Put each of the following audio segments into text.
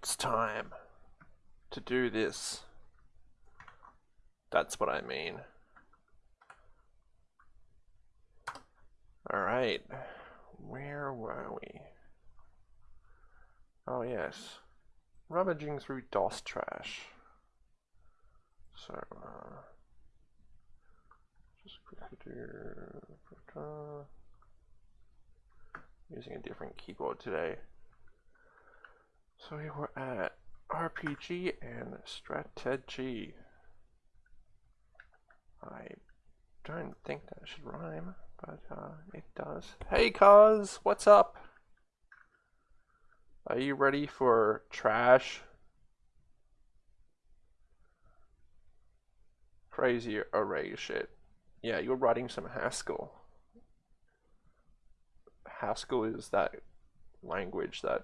next time to do this. That's what I mean. Alright, where were we? Oh yes, rummaging through DOS trash. So, uh, just quickly do, uh, using a different keyboard today. So we were at RPG and strategy. I don't think that should rhyme, but uh, it does. Hey cuz, what's up? Are you ready for trash? Crazy array shit. Yeah, you're writing some Haskell. Haskell is that language that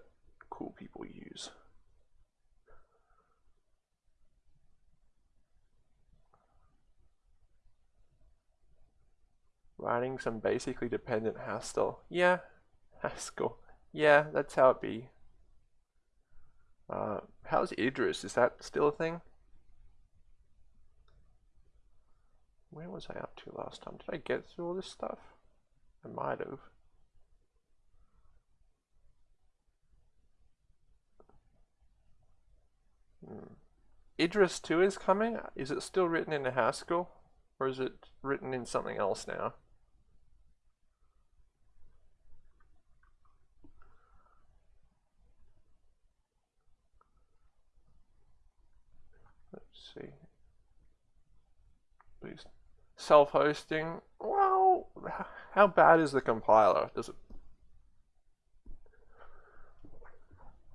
cool people use. Writing some basically dependent Haskell. Yeah, Haskell. Yeah, that's how it be. Uh, how's Idris? Is that still a thing? Where was I up to last time? Did I get through all this stuff? I might have. Idris 2 is coming? Is it still written in Haskell? Or is it written in something else now? Let's see. Please. Self-hosting. Well, how bad is the compiler? Does it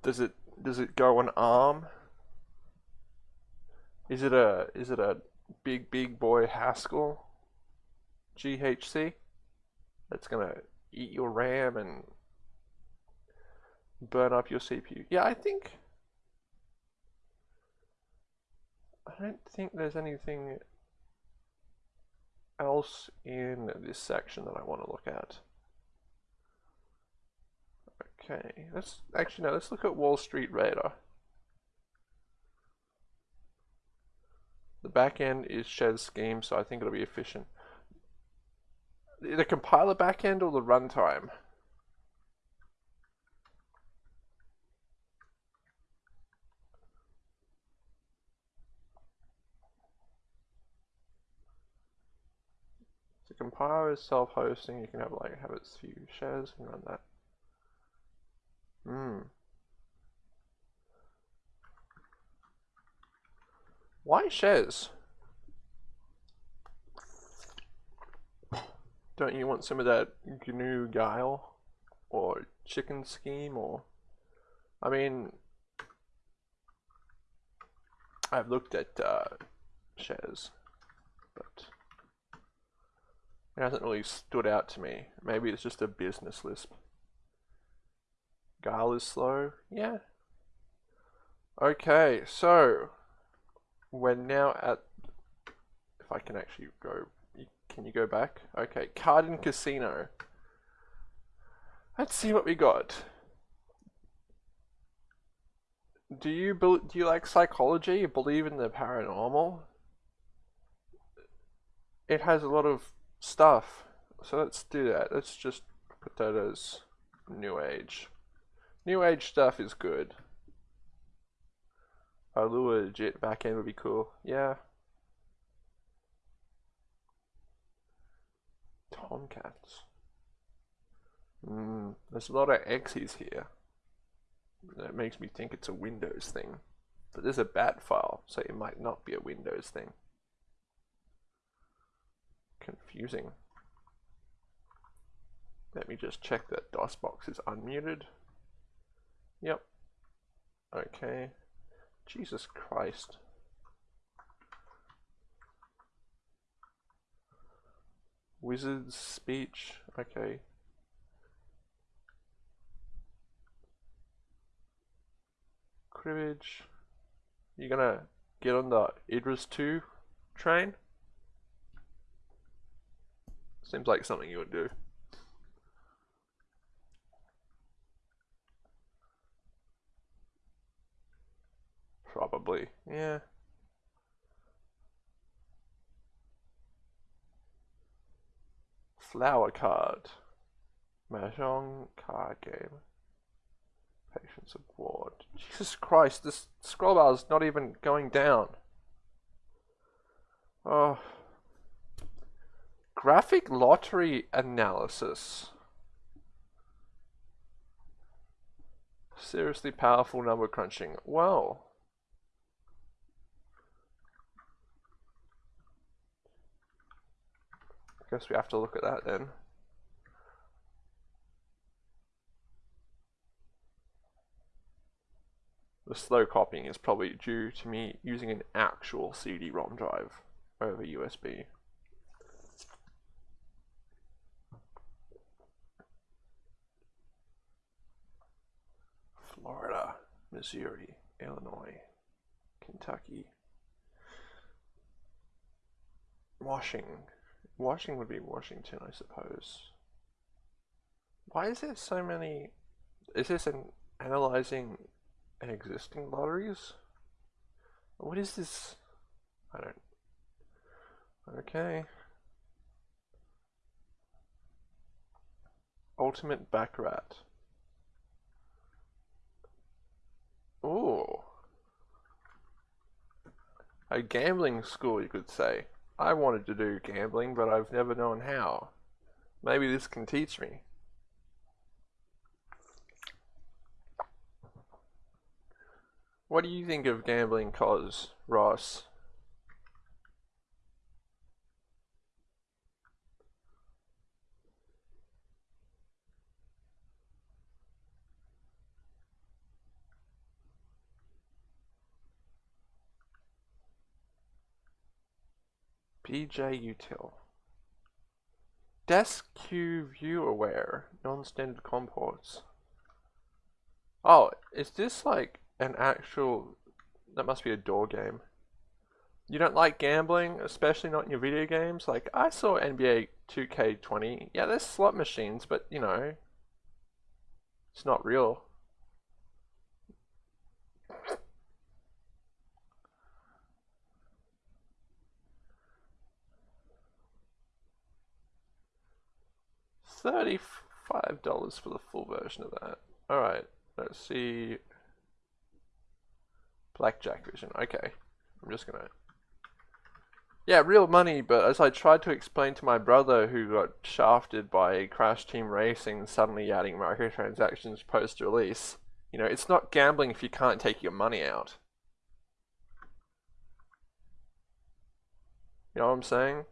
does it does it go on ARM? Is it a is it a big big boy Haskell GHC that's gonna eat your RAM and burn up your CPU? Yeah, I think I don't think there's anything else in this section that I want to look at. Okay, let's actually no, let's look at Wall Street Radar. The backend is Chez scheme, so I think it'll be efficient. The compiler backend or the runtime? The compiler is self-hosting. You can have like have its few shares and run that. Hmm. Why Chez? Don't you want some of that GNU guile? Or chicken scheme? Or... I mean... I've looked at uh, Chez, but it hasn't really stood out to me. Maybe it's just a business lisp. Guile is slow? Yeah. Okay, so we're now at, if I can actually go, can you go back? Okay, Cardin Casino. Let's see what we got. Do you do you like psychology? You believe in the paranormal? It has a lot of stuff. So let's do that. Let's just put that as New Age. New Age stuff is good. A legit backend would be cool. Yeah. Tomcats. Mm, there's a lot of X's here. That makes me think it's a Windows thing. But there's a bat file, so it might not be a Windows thing. Confusing. Let me just check that DOS box is unmuted. Yep. Okay. Jesus Christ. Wizard's speech. Okay. Cribbage. You're gonna get on the Idris 2 train? Seems like something you would do. Probably. Yeah. Flower card. Mahjong card game. Patience of Ward. Jesus Christ, this scroll bar is not even going down. Oh. Graphic lottery analysis. Seriously powerful number crunching. Well. Guess we have to look at that then. The slow copying is probably due to me using an actual CD-ROM drive over USB. Florida, Missouri, Illinois, Kentucky, Washington. Washington would be Washington, I suppose. Why is there so many? Is this an analyzing existing lotteries? What is this? I don't. Okay. Ultimate Baccarat. Ooh. A gambling school, you could say. I wanted to do gambling, but I've never known how. Maybe this can teach me. What do you think of gambling cause, Ross? BJ Util. Desk Q view aware, non-standard COM ports. Oh, is this like an actual, that must be a door game. You don't like gambling, especially not in your video games? Like, I saw NBA 2K20. Yeah, there's slot machines, but you know, it's not real. Thirty-five dollars for the full version of that. All right, let's see. Blackjack vision. Okay, I'm just gonna. Yeah, real money, but as I tried to explain to my brother who got shafted by Crash Team Racing suddenly adding microtransactions post-release, you know, it's not gambling if you can't take your money out. You know what I'm saying?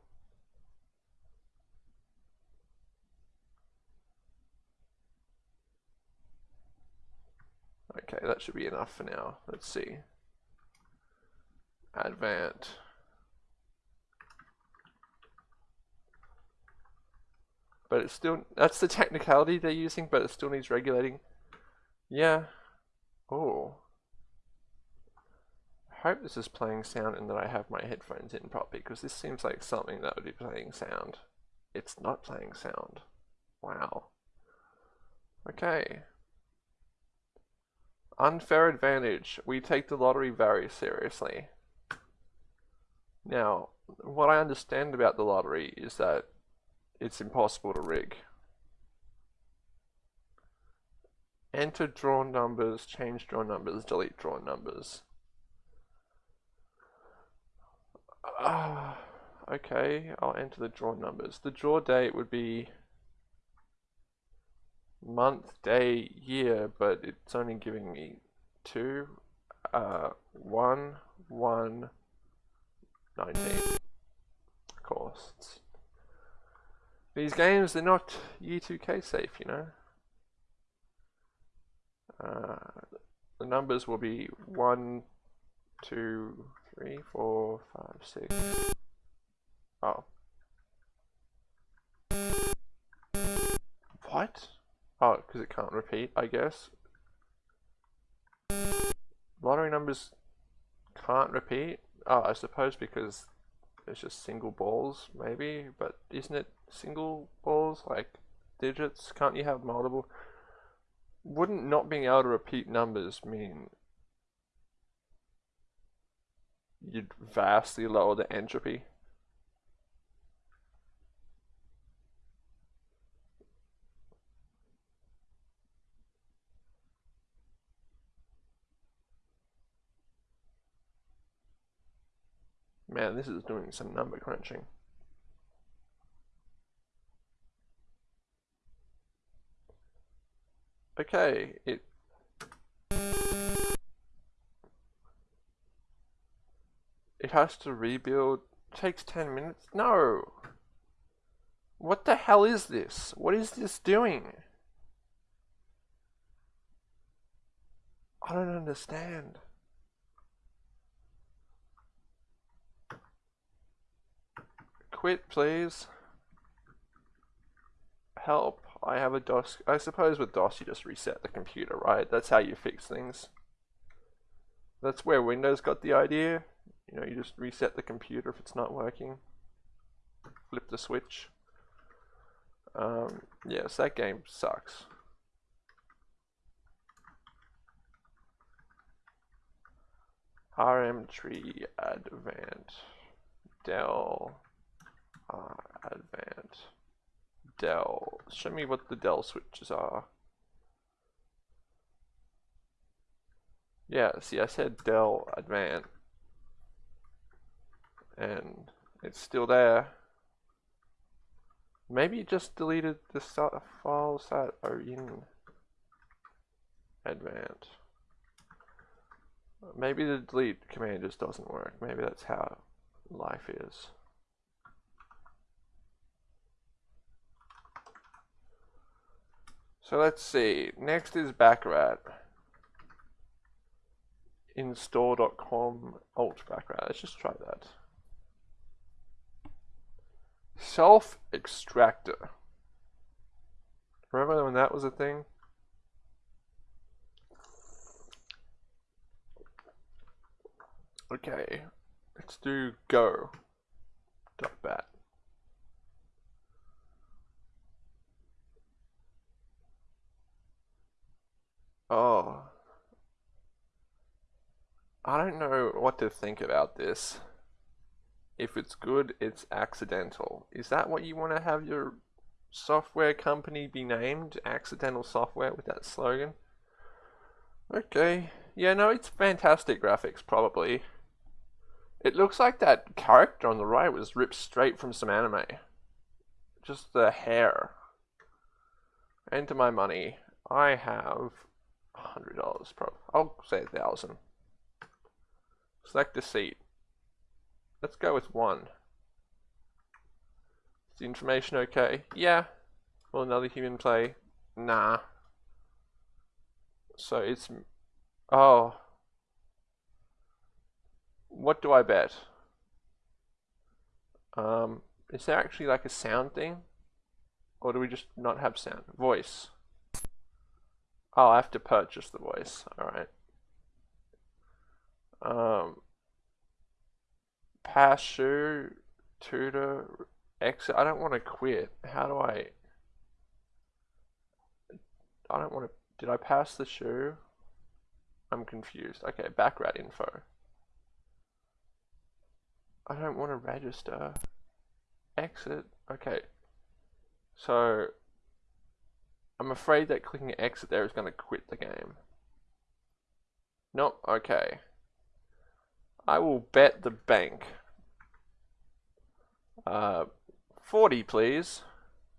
Okay, that should be enough for now. Let's see. Advent. But it still, that's the technicality they're using, but it still needs regulating. Yeah. Oh. I hope this is playing sound and that I have my headphones in properly, because this seems like something that would be playing sound. It's not playing sound. Wow. Okay. Unfair advantage. We take the lottery very seriously. Now, what I understand about the lottery is that it's impossible to rig. Enter drawn numbers, change drawn numbers, delete drawn numbers. Uh, okay, I'll enter the drawn numbers. The draw date would be month, day, year, but it's only giving me two, uh, one, one, 19. Costs. These games, they're not Y2K safe, you know. Uh, the numbers will be one, two, three, four, five, six. Oh. What? Oh, because it can't repeat, I guess. Lottery numbers can't repeat? Oh, I suppose because it's just single balls, maybe, but isn't it single balls, like digits? Can't you have multiple? Wouldn't not being able to repeat numbers mean you'd vastly lower the entropy. Man, this is doing some number crunching. Okay, it It has to rebuild. takes 10 minutes? No! What the hell is this? What is this doing? I don't understand. Quit, please. Help. I have a DOS. I suppose with DOS you just reset the computer, right? That's how you fix things. That's where Windows got the idea. You know, you just reset the computer if it's not working. Flip the switch. Um, yes, that game sucks. RM tree advant Dell uh, advant Dell. Show me what the Dell switches are. Yeah, see I said Dell Advant and it's still there. Maybe it just deleted the files that are in Advant. Maybe the delete command just doesn't work. Maybe that's how life is. So let's see. Next is Baccarat. Install.com alt Baccarat. Let's just try that. Self extractor. Remember when that was a thing? Okay, let's do go. Dot bat. Oh. I don't know what to think about this. If it's good, it's accidental. Is that what you want to have your software company be named? Accidental software with that slogan? Okay. Yeah, no, it's fantastic graphics, probably. It looks like that character on the right was ripped straight from some anime. Just the hair. Enter my money. I have hundred dollars pro I'll say a thousand. Select a seat. Let's go with one. Is the information okay? Yeah. Will another human play? Nah. So it's oh. What do I bet? Um, is there actually like a sound thing? Or do we just not have sound? Voice. Oh, I have to purchase the voice. Alright. Um, pass shoe, tutor, exit. I don't want to quit. How do I... I don't want to... Did I pass the shoe? I'm confused. Okay, Baccarat info. I don't want to register. Exit. Okay. So, I'm afraid that clicking exit there is going to quit the game. Nope, okay. I will bet the bank. Uh, 40 please.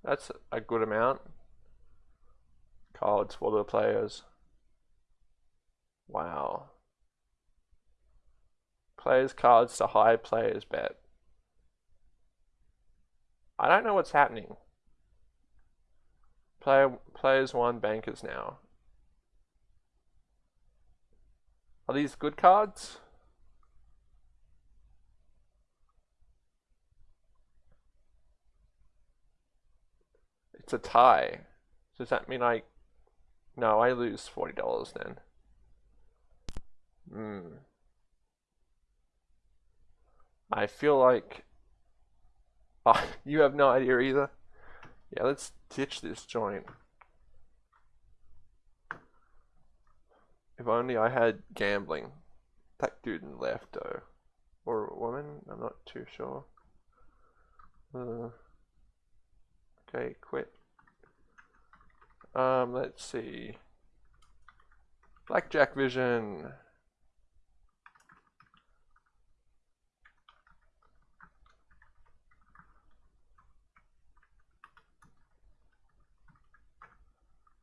That's a good amount. Cards for the players. Wow. Players cards to high players bet. I don't know what's happening. Player, players one, bankers now. Are these good cards? It's a tie. Does that mean I... No, I lose $40 then. Hmm. I feel like... Oh, you have no idea either? Yeah, let's ditch this joint. If only I had gambling. That dude left though. or a woman. I'm not too sure. Uh, okay, quit. Um, let's see. Blackjack Vision.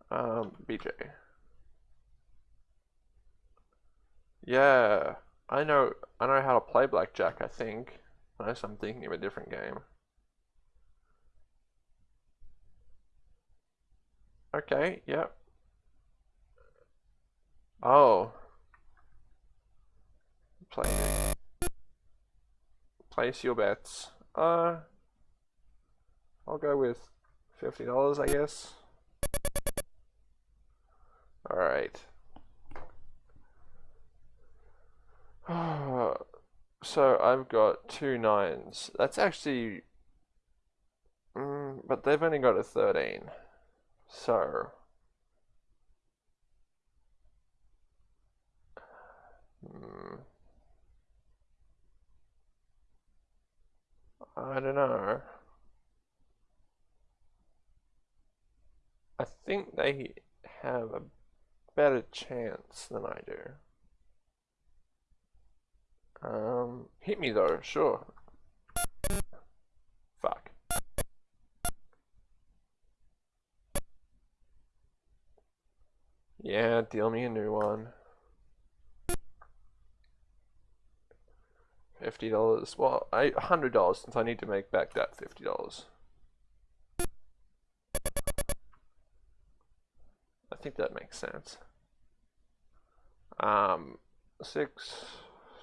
Um, BJ. Yeah, I know. I know how to play blackjack. I think, unless I'm thinking of a different game. Okay. Yep. Oh. Play. Place your bets. Uh. I'll go with fifty dollars, I guess. All right. so I've got two nines. That's actually, mm, but they've only got a 13. So, hmm, I don't know. I think they have a better chance than I do. Um, hit me though, sure. Fuck. Yeah, deal me a new one. Fifty dollars. Well, a hundred dollars since I need to make back that fifty dollars. I think that makes sense. Um, six,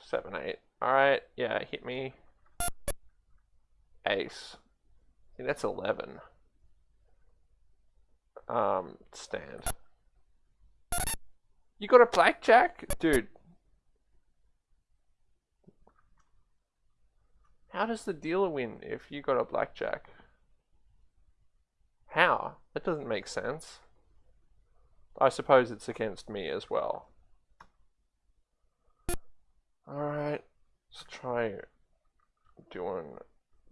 seven, eight. Alright, yeah, hit me. Ace. I think that's 11. Um, stand. You got a blackjack? Dude. How does the dealer win if you got a blackjack? How? That doesn't make sense. I suppose it's against me as well. Alright, let's try doing...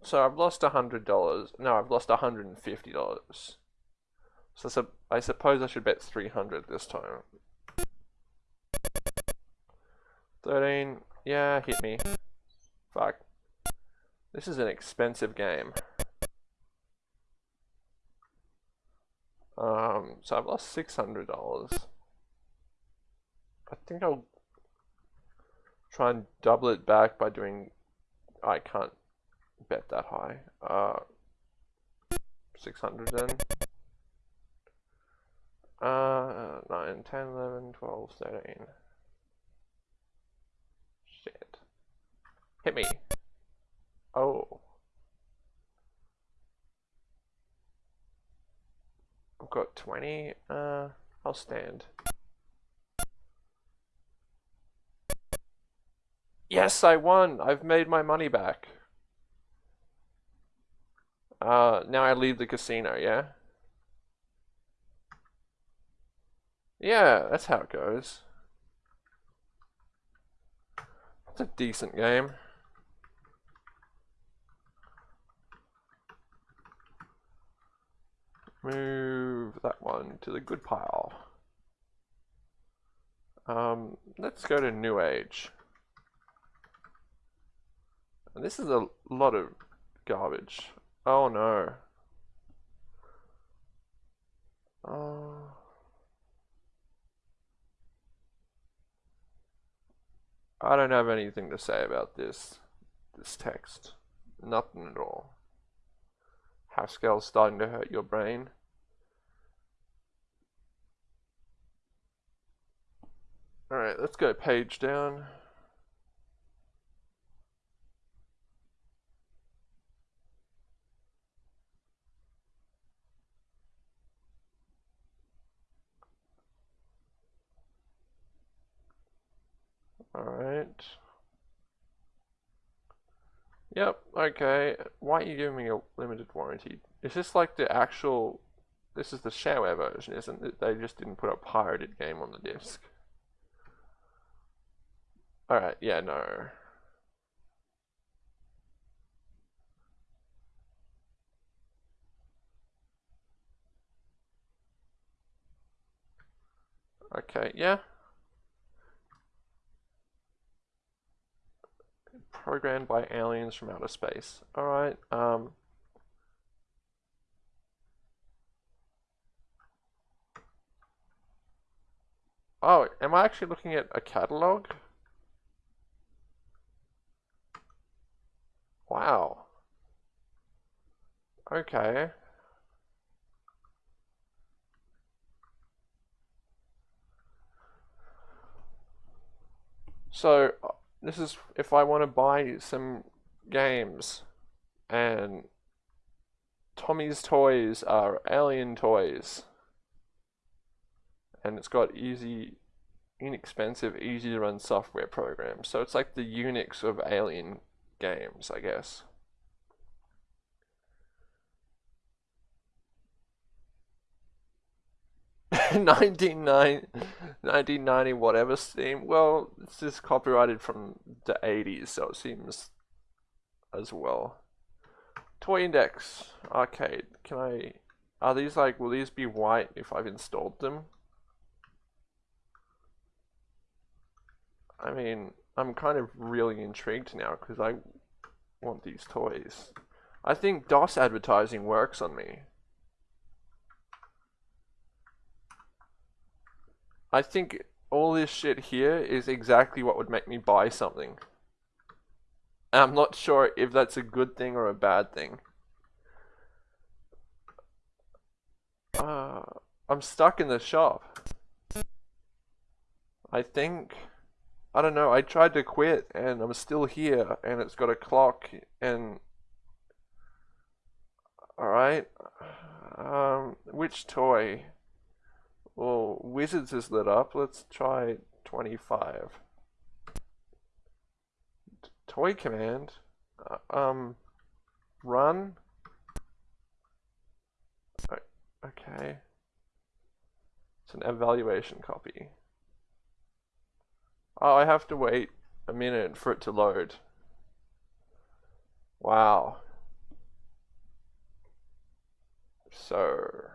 So I've lost a hundred dollars. No, I've lost a hundred and fifty dollars. So I suppose I should bet 300 this time. 13. Yeah, hit me. Fuck. This is an expensive game. Um, so I've lost $600. I think I'll try and double it back by doing, I can't bet that high. Uh, 600 then. Uh, 9, 10, 11, 12, 13. Shit. Hit me. Oh. I've got 20. Uh, I'll stand. Yes, I won. I've made my money back. Uh, now I leave the casino, yeah? Yeah, that's how it goes. It's a decent game. Move that one to the good pile. Um, let's go to New Age. And this is a lot of garbage. Oh no. Oh. I don't have anything to say about this this text. Nothing at all. Haskell's starting to hurt your brain. Alright, let's go page down. All right. Yep, okay. Why are you giving me a limited warranty? Is this like the actual... This is the shareware version, isn't it? They just didn't put a pirated game on the disc. Alright, yeah, no. Okay, yeah. Programmed by aliens from outer space. Alright, um... Oh, am I actually looking at a catalog? Wow. Okay. So, this is if I want to buy some games and Tommy's Toys are alien toys and it's got easy inexpensive easy to run software programs. So it's like the Unix of alien games I guess 1990, 1990 whatever Steam. Well, this is copyrighted from the 80s, so it seems as well. Toy Index Arcade. Can I... Are these like... Will these be white if I've installed them? I mean, I'm kind of really intrigued now because I want these toys. I think DOS advertising works on me. I think all this shit here is exactly what would make me buy something. And I'm not sure if that's a good thing or a bad thing. Uh, I'm stuck in the shop. I think... I don't know, I tried to quit and I'm still here and it's got a clock and... Alright. Um, which toy? Well, Wizards is lit up. Let's try 25. Toy command. Uh, um, run. Okay. It's an evaluation copy. Oh, I have to wait a minute for it to load. Wow. So...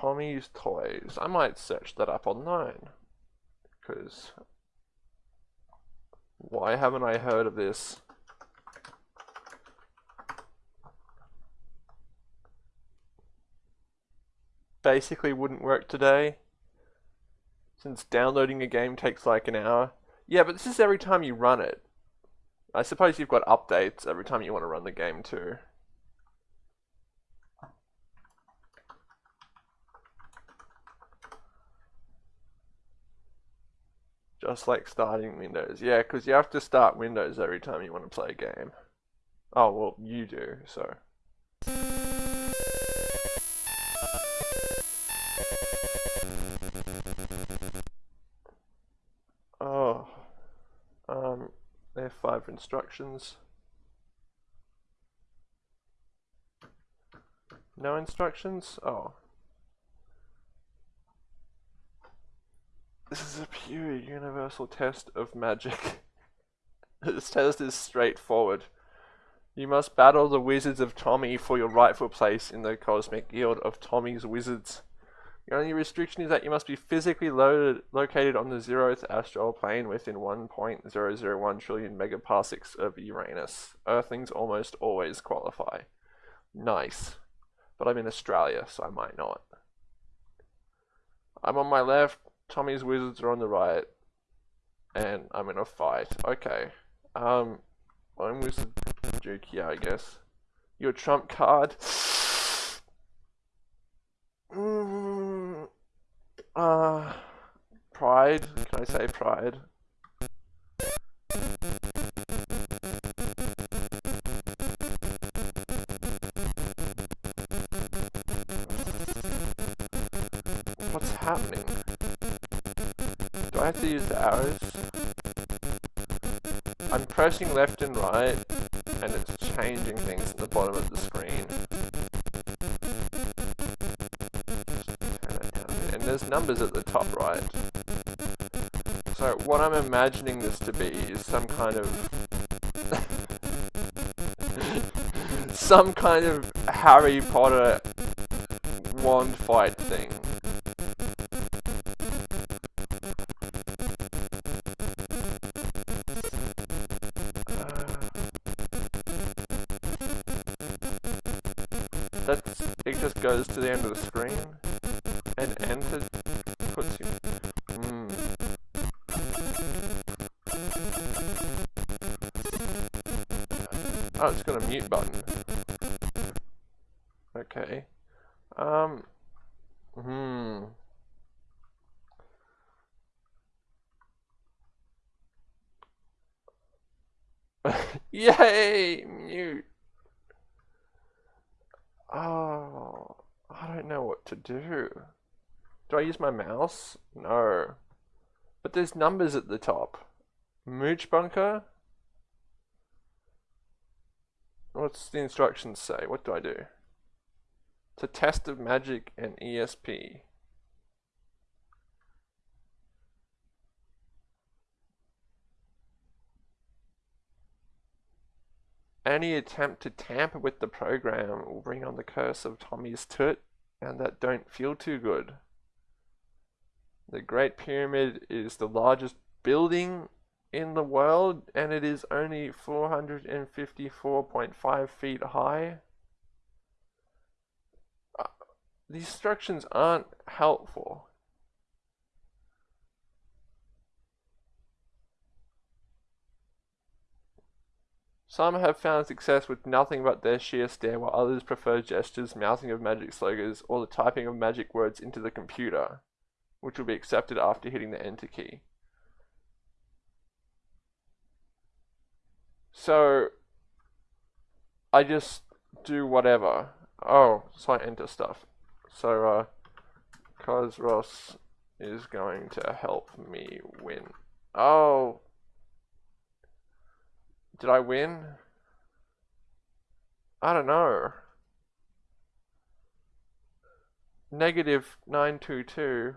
Tommy's Toys. I might search that up online. Because why haven't I heard of this? Basically wouldn't work today. Since downloading a game takes like an hour. Yeah, but this is every time you run it. I suppose you've got updates every time you want to run the game too. Just like starting Windows. Yeah, because you have to start Windows every time you want to play a game. Oh, well, you do, so. Oh. Um, F5 instructions. No instructions? Oh. This is a pure universal test of magic. this test is straightforward. You must battle the wizards of Tommy for your rightful place in the cosmic guild of Tommy's wizards. The only restriction is that you must be physically loaded, located on the zeroth astral plane within 1.001 trillion megaparsecs of Uranus. Earthlings almost always qualify. Nice. But I'm in Australia, so I might not. I'm on my left, Tommy's wizards are on the right. And I'm in a fight. Okay. Um, I'm wizard Duke, yeah, I guess. Your trump card. Mm, uh, pride. Can I say pride? What's happening? I have to use the arrows? I'm pressing left and right, and it's changing things at the bottom of the screen. And there's numbers at the top right. So what I'm imagining this to be is some kind of... some kind of Harry Potter wand fight thing. To the end of the screen and enter puts you. Hmm. Oh, it's got a mute button. Okay. Um. Hmm. Yay! Mute. Oh, I don't know what to do. Do I use my mouse? No. But there's numbers at the top. Mooch bunker? What's the instructions say? What do I do? It's a test of magic and ESP. Any attempt to tamper with the program will bring on the curse of Tommy's toot, and that don't feel too good. The Great Pyramid is the largest building in the world, and it is only 454.5 feet high. Uh, the instructions aren't helpful. Some have found success with nothing but their sheer stare, while others prefer gestures, mouthing of magic slogans, or the typing of magic words into the computer, which will be accepted after hitting the enter key. So, I just do whatever. Oh, so I enter stuff. So, uh, Cosros is going to help me win. Oh, did I win? I don't know. Negative 922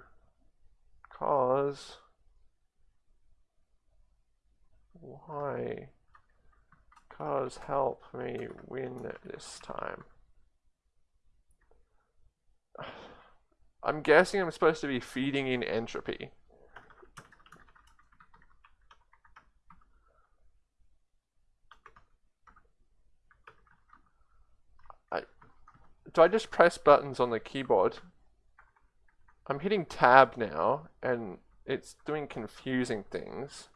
cause. Why? Cause help me win this time. I'm guessing I'm supposed to be feeding in entropy do I just press buttons on the keyboard? I'm hitting tab now and it's doing confusing things.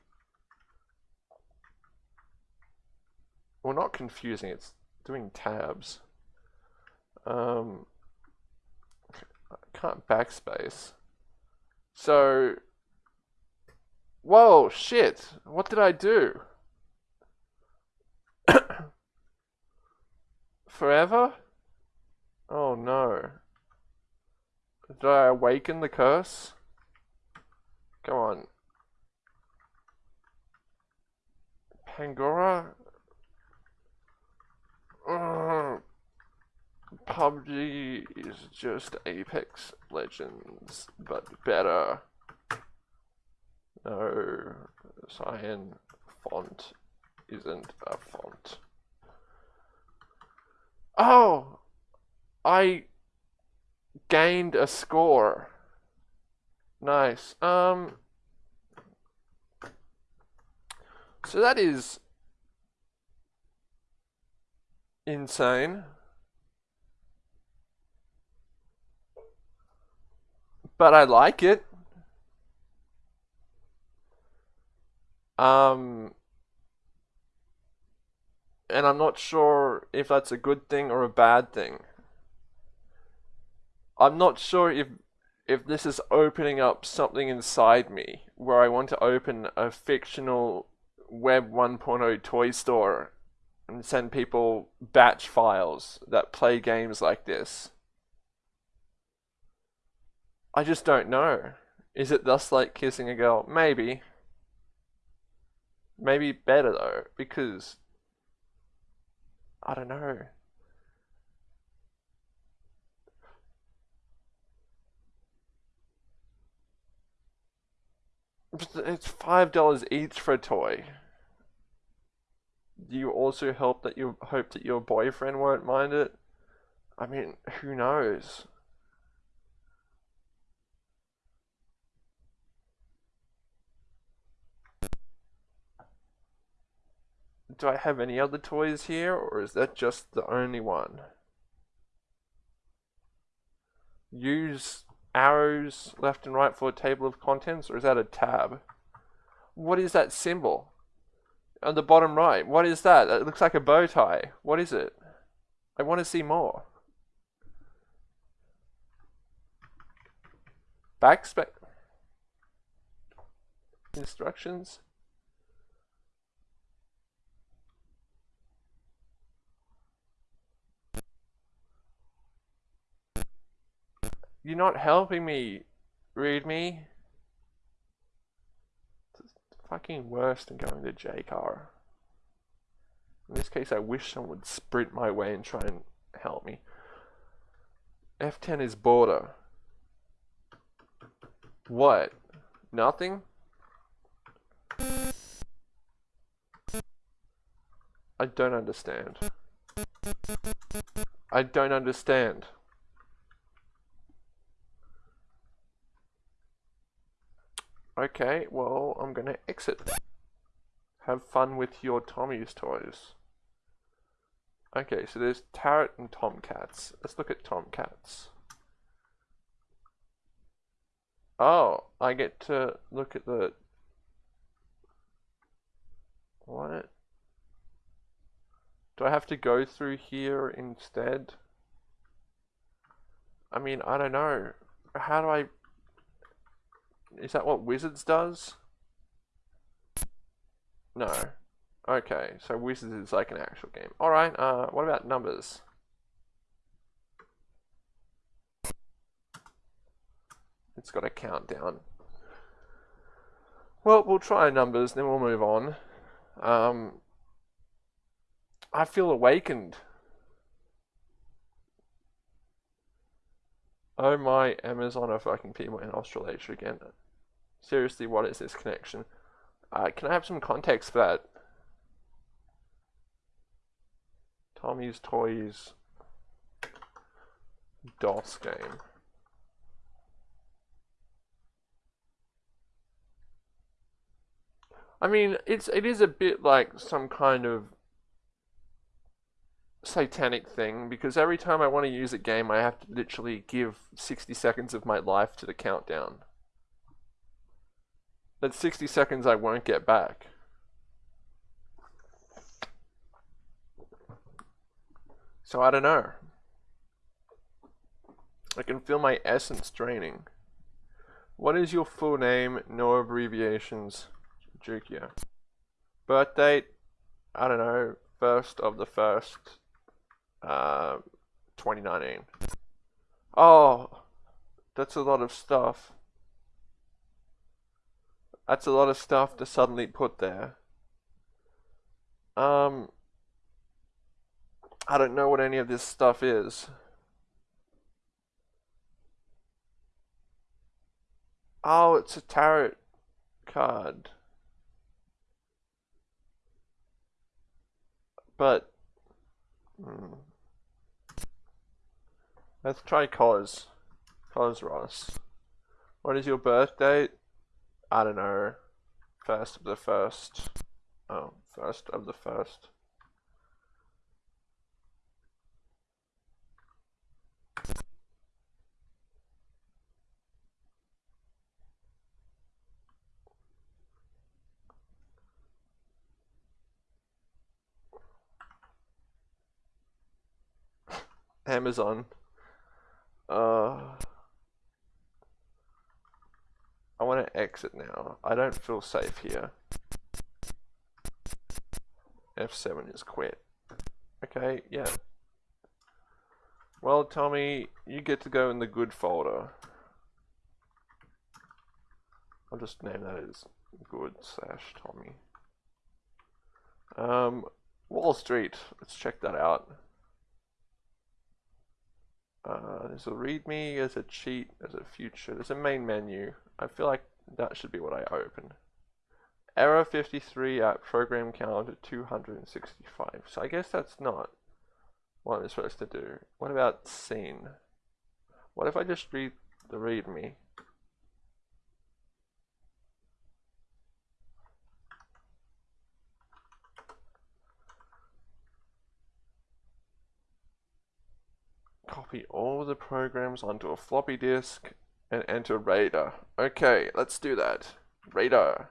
Well, not confusing, it's doing tabs. Um, I can't backspace. So, whoa, shit, what did I do? Forever? Oh no. Did I awaken the curse? Come on. Pangora? Uh, PUBG is just Apex Legends, but better. No, cyan font isn't a font. Oh! I gained a score. Nice. Um. So that is insane. But I like it. Um, and I'm not sure if that's a good thing or a bad thing. I'm not sure if if this is opening up something inside me where I want to open a fictional Web 1.0 toy store and send people batch files that play games like this. I just don't know. Is it thus like kissing a girl? Maybe. Maybe better though, because I don't know. It's $5 each for a toy. Do you also hope that you hope that your boyfriend won't mind it? I mean, who knows? Do I have any other toys here, or is that just the only one? Use arrows left and right for a table of contents, or is that a tab? What is that symbol? On the bottom right, what is that? It looks like a bow tie. What is it? I want to see more. Backspec instructions. You're not helping me, read me. It's fucking worse than going to JCar. In this case, I wish someone would sprint my way and try and help me. F10 is border. What? Nothing? I don't understand. I don't understand. Okay, well, I'm gonna exit. Have fun with your Tommy's toys. Okay, so there's Tarot and Tomcats. Let's look at Tomcats. Oh, I get to look at the... What? Do I have to go through here instead? I mean, I don't know. How do I is that what Wizards does? No. Okay, so Wizards is like an actual game. Alright, uh, what about numbers? It's got a countdown. Well, we'll try numbers, then we'll move on. Um, I feel awakened. Oh my Amazon are fucking people in Australasia again. Seriously, what is this connection? Uh, can I have some context for that? Tommy's Toys DOS game. I mean, it's it is a bit like some kind of satanic thing because every time I want to use a game, I have to literally give 60 seconds of my life to the countdown. That's 60 seconds I won't get back. So I don't know. I can feel my essence draining. What is your full name? No abbreviations. Jukia. Birth date? I don't know. First of the first. Uh, 2019. Oh, that's a lot of stuff. That's a lot of stuff to suddenly put there. Um, I don't know what any of this stuff is. Oh, it's a tarot card. But, hmm. let's try Cos. Cos Ross. What is your birth date? I don't know, first of the first. Oh, first of the first. Amazon. Uh... I want to exit now. I don't feel safe here. F7 is quit. Okay, yeah. Well, Tommy, you get to go in the good folder. I'll just name that as good slash Tommy. Um, Wall Street. Let's check that out. Uh, there's a readme, there's a cheat, there's a future, there's a main menu. I feel like that should be what I open. Error 53 at program count 265. So I guess that's not what I'm supposed to do. What about scene? What if I just read the readme? Copy all the programs onto a floppy disk and enter RAIDER. Okay, let's do that. RAIDER.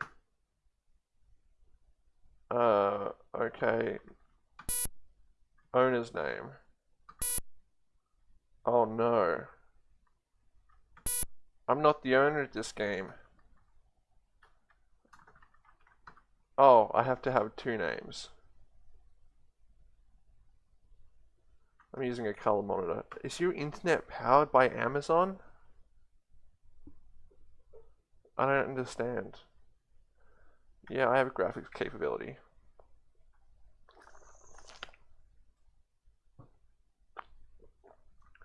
Uh, okay. Owner's name. Oh no. I'm not the owner of this game. Oh, I have to have two names. I'm using a color monitor. Is your internet powered by Amazon? I don't understand. Yeah, I have a graphics capability.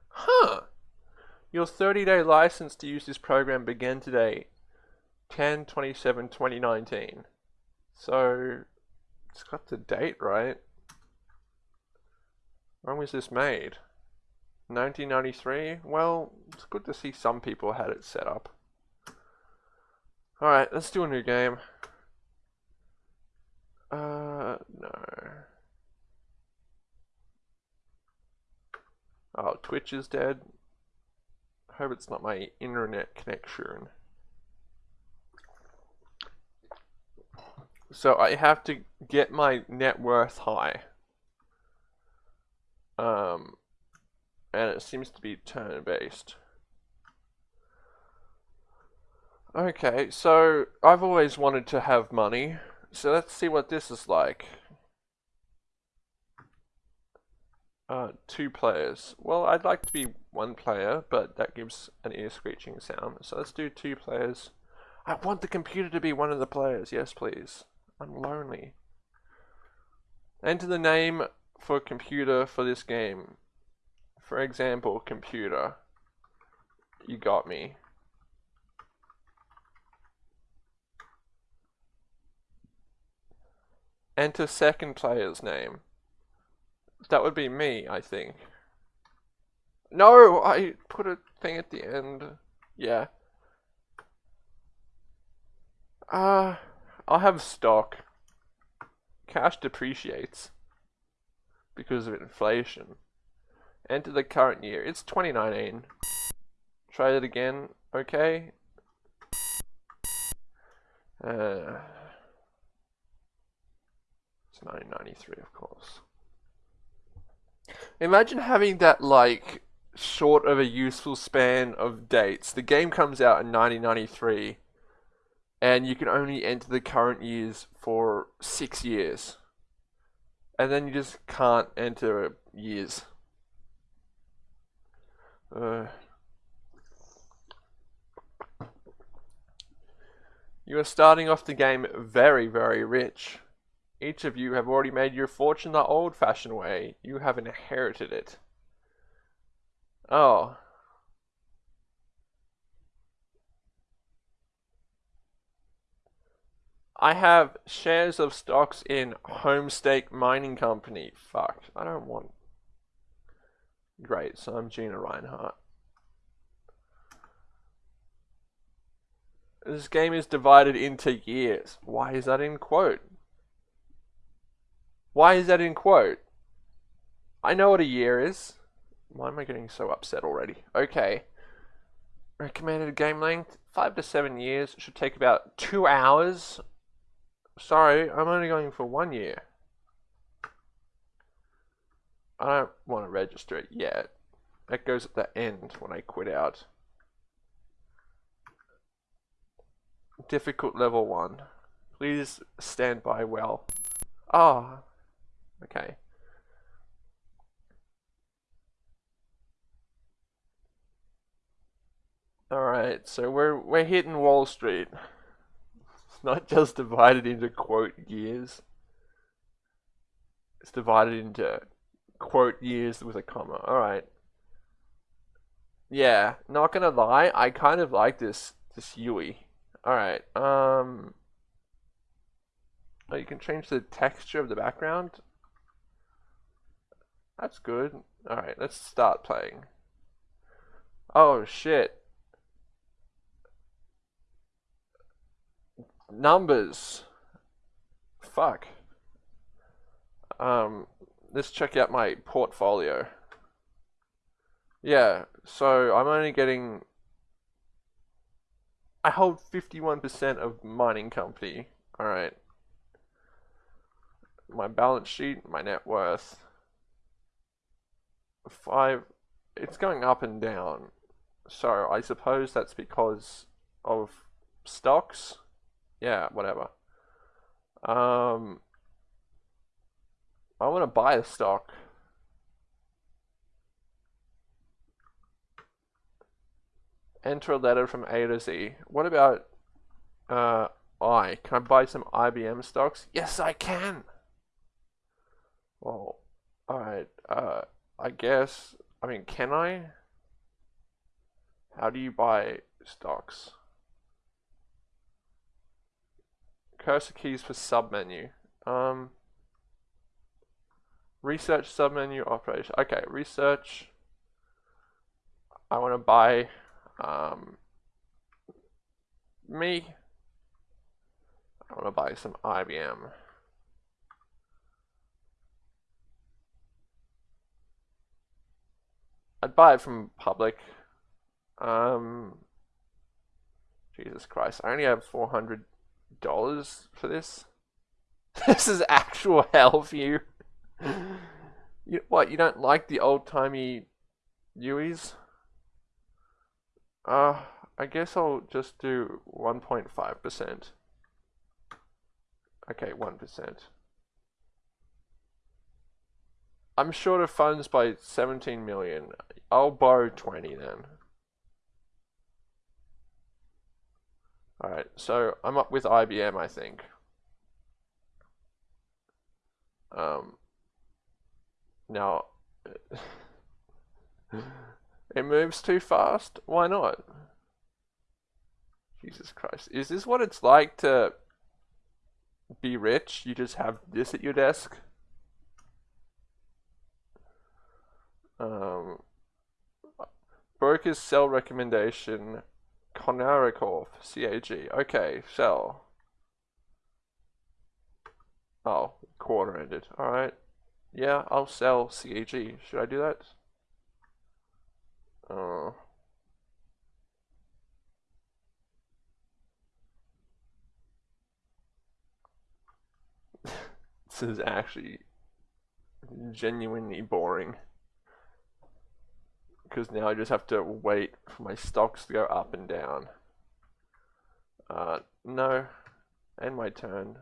Huh. Your 30-day license to use this program began today, 10-27-2019. So, it's got the date right. When was this made? 1993? Well, it's good to see some people had it set up. Alright, let's do a new game. Uh, no. Oh, Twitch is dead. Hope it's not my internet connection. So I have to get my net worth high. Um, and it seems to be turn Okay, so I've always wanted to have money, so let's see what this is like. Uh, two players. Well, I'd like to be one player, but that gives an ear screeching sound. So let's do two players. I want the computer to be one of the players. Yes, please. I'm lonely. Enter the name for computer for this game. For example, computer. You got me. Enter second player's name. That would be me, I think. No, I put a thing at the end. Yeah. Uh, I'll have stock. Cash depreciates because of inflation. Enter the current year. It's 2019. Try it again. Okay. Uh, it's 1993, of course. Imagine having that, like, short of a useful span of dates. The game comes out in 1993, and you can only enter the current years for six years. And then you just can't enter years. Uh, you are starting off the game very, very rich. Each of you have already made your fortune the old-fashioned way. You have inherited it. Oh. I have shares of stocks in Homestake Mining Company. Fuck, I don't want... Great, so I'm Gina Rinehart. This game is divided into years. Why is that in quote? Why is that in quote? I know what a year is. Why am I getting so upset already? Okay. Recommended game length, 5 to 7 years. Should take about 2 hours. Sorry, I'm only going for 1 year. I don't want to register it yet. That goes at the end when I quit out. Difficult level 1. Please stand by well. Ah, Okay. Alright, so we're we're hitting Wall Street. It's not just divided into quote years. It's divided into quote years with a comma. Alright. Yeah, not gonna lie, I kind of like this this UI. Alright, um Oh, you can change the texture of the background. That's good. Alright, let's start playing. Oh shit. Numbers. Fuck. Um, let's check out my portfolio. Yeah, so I'm only getting. I hold 51% of mining company. Alright. My balance sheet, my net worth. Five. It's going up and down. So I suppose that's because of stocks. Yeah, whatever. Um, I want to buy a stock. Enter a letter from A to Z. What about uh, I? Can I buy some IBM stocks? Yes, I can. Well, alright. Uh, I guess. I mean, can I? How do you buy stocks? Cursor keys for submenu. Um, research submenu operation. Okay, research. I want to buy um, me. I want to buy some IBM. I'd buy it from public. Um, Jesus Christ, I only have 400 dollars for this? this is actual hell for you. you. What, you don't like the old-timey UIs? Uh, I guess I'll just do 1.5%. Okay, 1%. I'm short of funds by 17 million. I'll borrow 20 then. Alright, so I'm up with IBM, I think. Um, now, it moves too fast? Why not? Jesus Christ. Is this what it's like to be rich? You just have this at your desk? Um, brokers sell recommendation Konarikov, CAG. Okay, sell. Oh, quarter ended. Alright. Yeah, I'll sell CAG. Should I do that? Oh. this is actually genuinely boring because now I just have to wait for my stocks to go up and down. Uh, no, and my turn.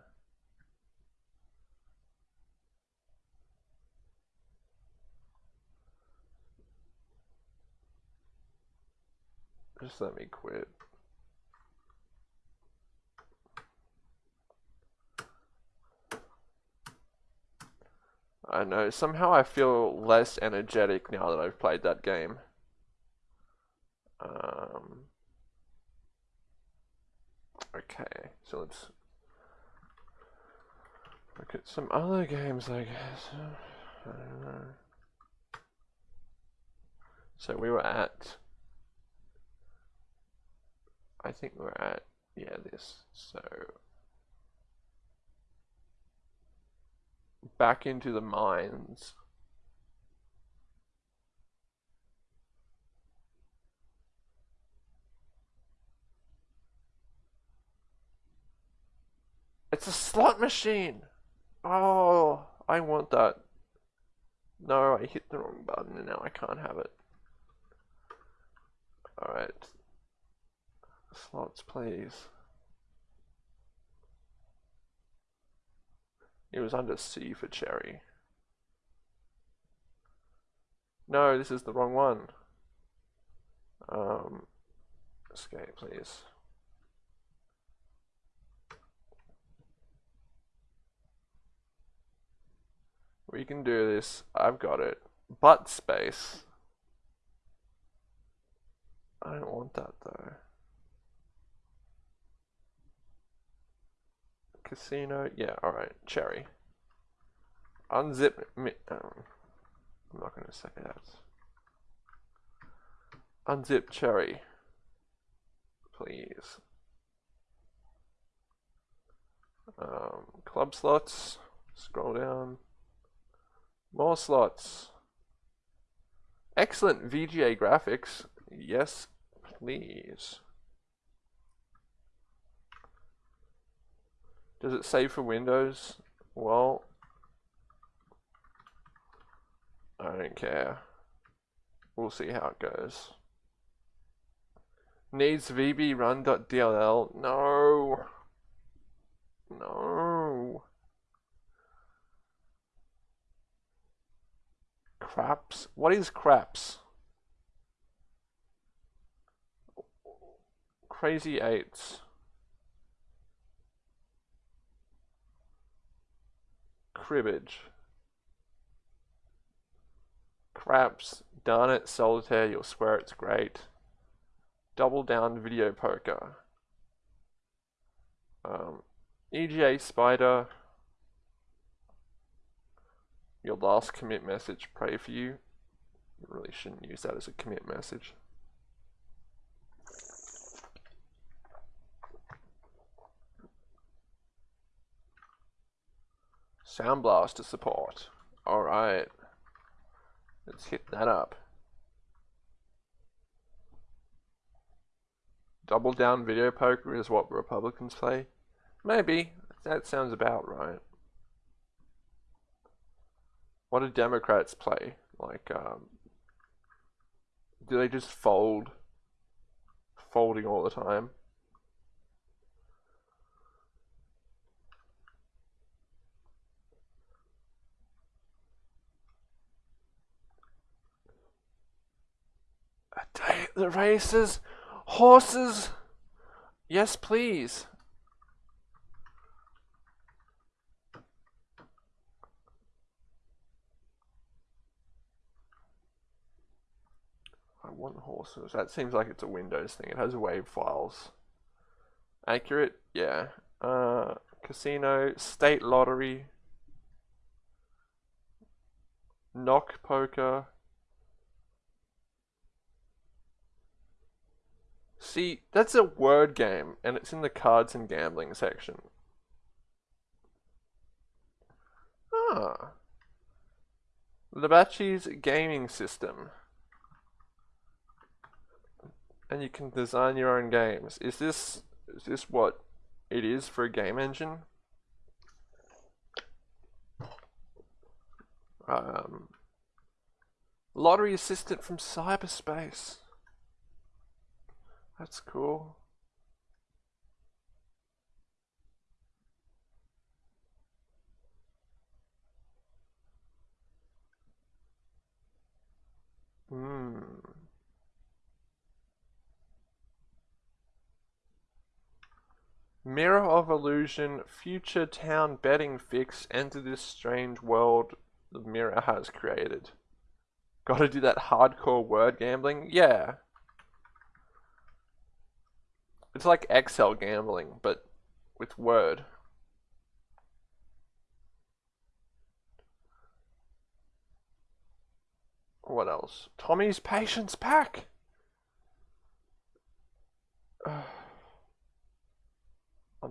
Just let me quit. I know, somehow I feel less energetic now that I've played that game. Um, okay, so let's look at some other games, I guess. I. So we were at, I think we're at, yeah, this, so back into the mines. It's a slot machine! Oh, I want that. No, I hit the wrong button and now I can't have it. Alright. Slots, please. It was under C for cherry. No, this is the wrong one. Um, escape, please. We can do this. I've got it. But space. I don't want that though. Casino, yeah, alright, cherry. Unzip me, um, I'm not gonna say that. Unzip cherry. Please. Um, club slots, scroll down. More slots. Excellent VGA graphics. Yes, please. Does it save for Windows? Well, I don't care. We'll see how it goes. Needs VB run.dll. No. No. Craps? What is craps? Crazy eights. Cribbage. Craps. Darn it, solitaire, you'll swear it's great. Double down video poker. Um, EGA Spider. Your last commit message, pray for you. You really shouldn't use that as a commit message. Sound Blaster support. Alright. Let's hit that up. Double down video poker is what Republicans play? Maybe. That sounds about right. What do Democrats play? Like, um, do they just fold? Folding all the time? The races? Horses? Yes, please. I want horses. That seems like it's a Windows thing. It has wave files. Accurate? Yeah. Uh, casino, state lottery, knock poker. See, that's a word game, and it's in the cards and gambling section. Ah. Labachi's gaming system and you can design your own games. Is this is this what it is for a game engine? Um, lottery assistant from cyberspace. That's cool. Hmm. Mirror of Illusion future town betting fix enter this strange world the mirror has created. Gotta do that hardcore word gambling? Yeah. It's like Excel gambling, but with word. What else? Tommy's Patience Pack! I'm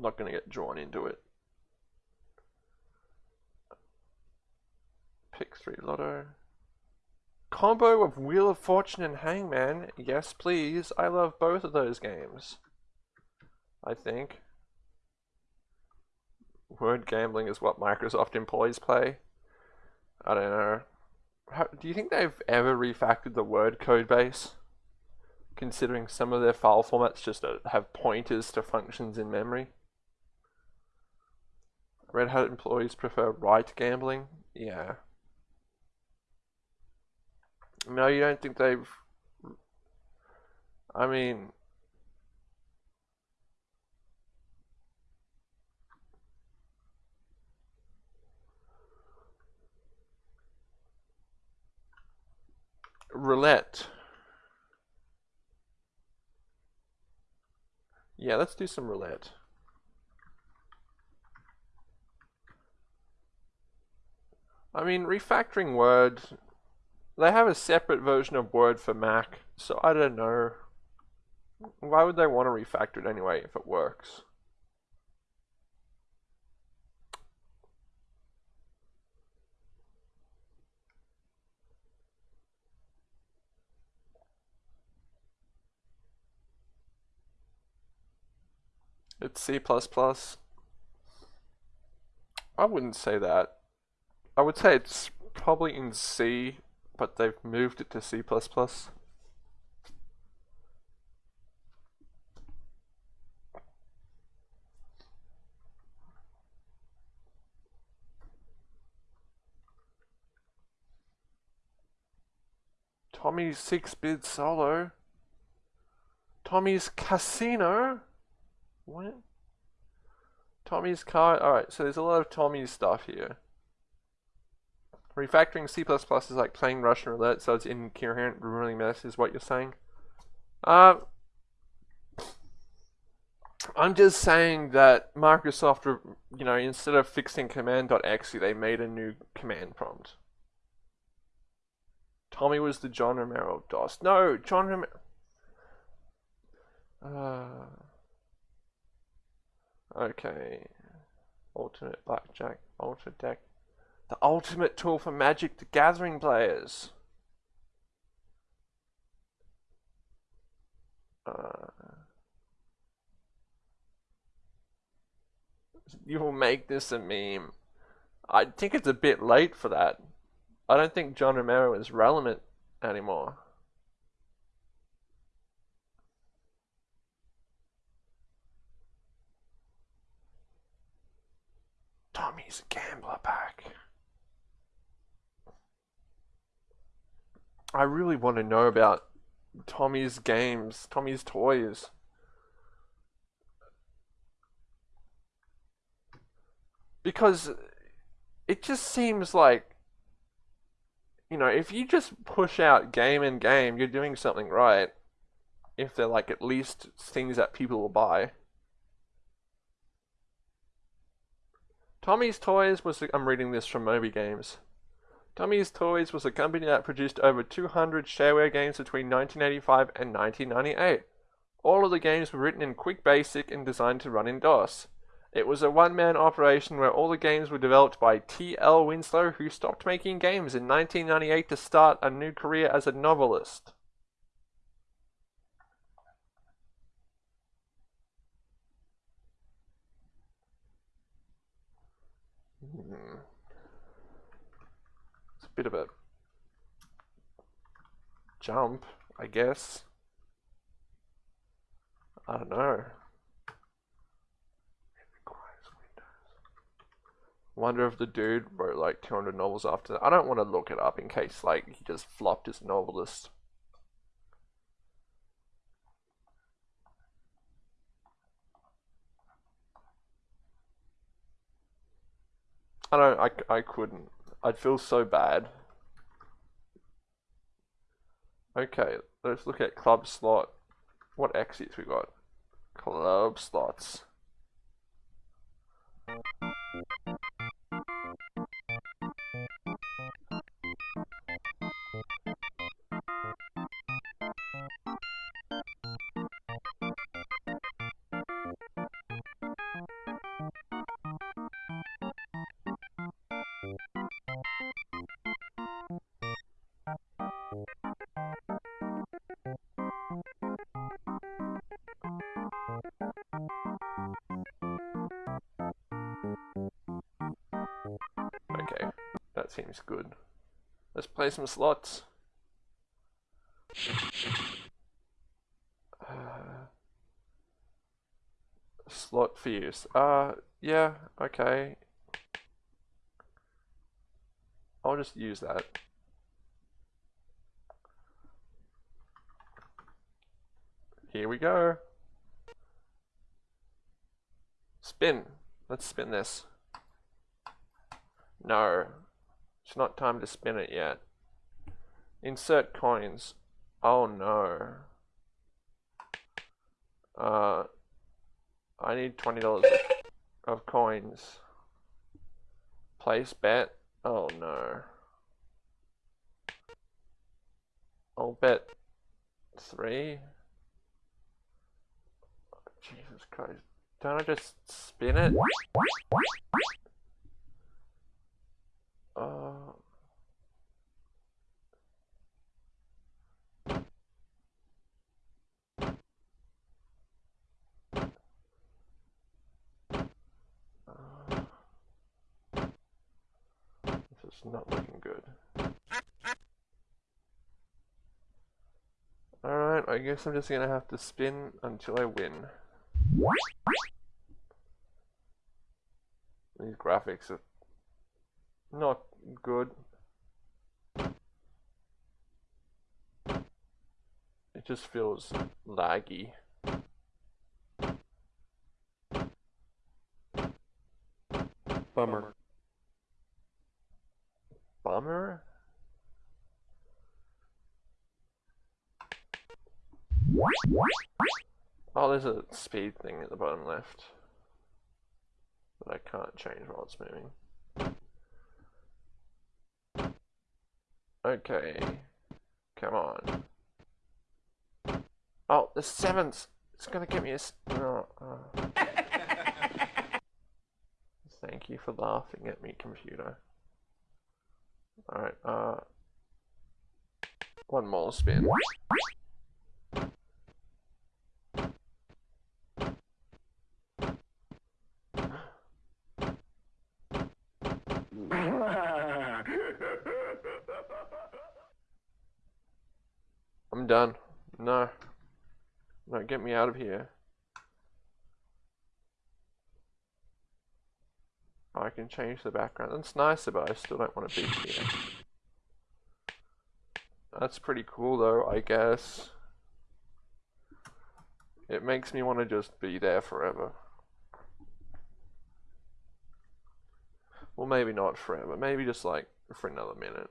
not going to get drawn into it. Pick 3 Lotto. Combo of Wheel of Fortune and Hangman. Yes, please. I love both of those games. I think. Word gambling is what Microsoft employees play. I don't know. How, do you think they've ever refactored the Word code base? Considering some of their file formats just uh, have pointers to functions in memory. Red Hat employees prefer right gambling? Yeah. No, you don't think they've... I mean... Roulette. Yeah, let's do some roulette. I mean, refactoring Word, they have a separate version of Word for Mac, so I don't know. Why would they want to refactor it anyway if it works? It's C++. I wouldn't say that. I would say it's probably in C, but they've moved it to C++. Tommy's 6-bit solo. Tommy's casino. What? Tommy's car. Alright, so there's a lot of Tommy's stuff here. Refactoring C++ is like playing Russian roulette, so it's incoherent, ruining mess, is what you're saying. Uh, I'm just saying that Microsoft, you know, instead of fixing command.exe, they made a new command prompt. Tommy was the John Romero DOS. No, John Romero. Uh, okay. Alternate blackjack, alternate deck. The ultimate tool for Magic the Gathering players. Uh, you will make this a meme. I think it's a bit late for that. I don't think John Romero is relevant anymore. Tommy's gambler pack. I really want to know about Tommy's games, Tommy's toys. Because it just seems like, you know, if you just push out game and game, you're doing something right. If they're like at least things that people will buy. Tommy's Toys was, I'm reading this from Moby Games. Tommy's Toys was a company that produced over 200 shareware games between 1985 and 1998. All of the games were written in Quick Basic and designed to run in DOS. It was a one-man operation where all the games were developed by T.L. Winslow, who stopped making games in 1998 to start a new career as a novelist. Bit of a jump, I guess. I don't know. Wonder if the dude wrote like 200 novels after that. I don't want to look it up in case like he just flopped as novelist. I don't, I, I couldn't. I'd feel so bad. Okay, let's look at club slot. What exits we got? Club slots. Seems good. Let's play some slots. Uh, slot fierce. Uh, yeah, okay. I'll just use that. Here we go. Spin. Let's spin this. No. It's not time to spin it yet. Insert coins. Oh no. Uh, I need $20 of coins. Place bet. Oh no. I'll bet three. Jesus Christ. Don't I just spin it? Uh, not looking good. Alright, I guess I'm just gonna have to spin until I win. These graphics are not good. It just feels laggy. Bummer. Bummer? Oh, there's a speed thing at the bottom left. But I can't change while it's moving. Okay. Come on. Oh, the seventh! It's gonna give me a... Oh. Thank you for laughing at me, computer. Alright, uh... One more spin. I'm done. No. No, get me out of here. I can change the background. That's nicer, but I still don't want to be here. That's pretty cool though, I guess. It makes me want to just be there forever. Well, maybe not forever. Maybe just like for another minute.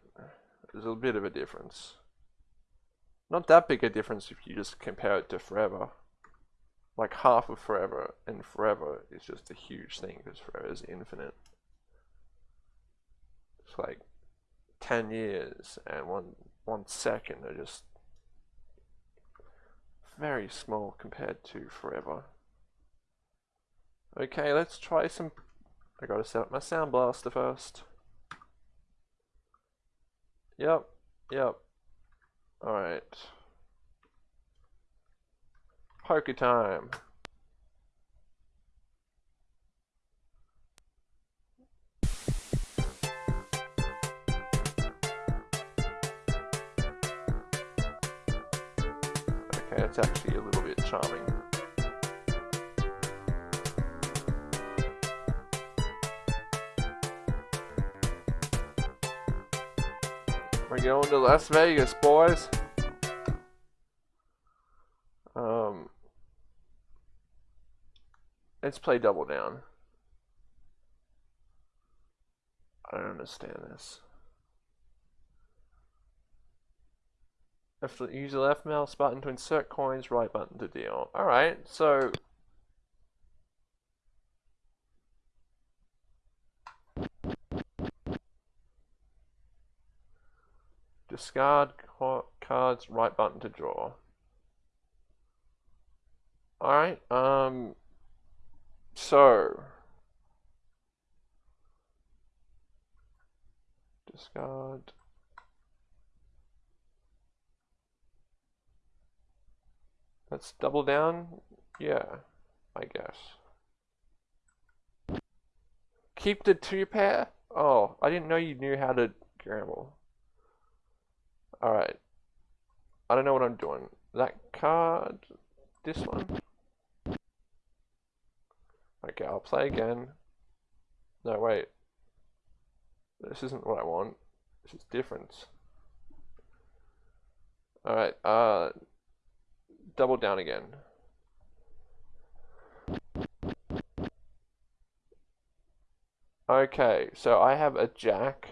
There's a bit of a difference. Not that big a difference if you just compare it to forever. Like half of forever and forever is just a huge thing because forever is infinite. It's like 10 years and one one second are just very small compared to forever. Okay, let's try some... I gotta set up my sound blaster first. Yep, yep. Alright. Poker time. Okay, it's actually a little bit charming. Going to Las Vegas, boys. Um, let's play double down. I don't understand this. Use the left mouse button to insert coins, right button to deal. Alright, so... Discard cards, right button to draw. Alright, um... So... Discard... Let's double down. Yeah, I guess. Keep the two pair? Oh, I didn't know you knew how to gamble. Alright. I don't know what I'm doing. That card, this one. Okay, I'll play again. No, wait. This isn't what I want. This is different. Alright, uh, double down again. Okay, so I have a jack,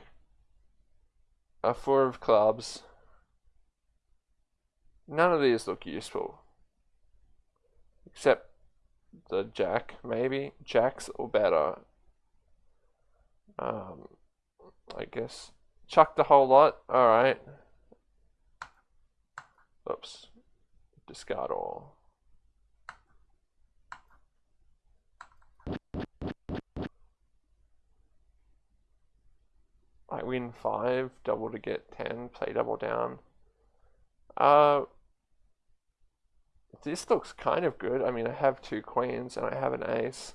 a four of clubs. None of these look useful. Except the jack, maybe. Jacks or better. Um, I guess. Chuck the whole lot. Alright. Oops discard all. I win 5, double to get 10, play double down. Uh, this looks kind of good. I mean, I have two queens and I have an ace.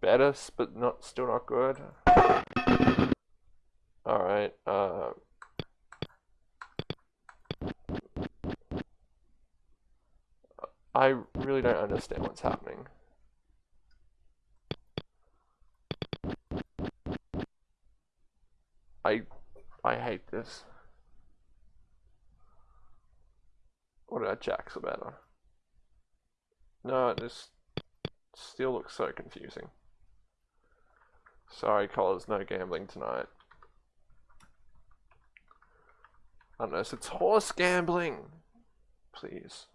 better, but not still not good. All right. Uh, I really don't understand what's happening. I I hate this. What did I jack better? No, this still looks so confusing. Sorry, callers, no gambling tonight. Unless it's horse gambling. Please.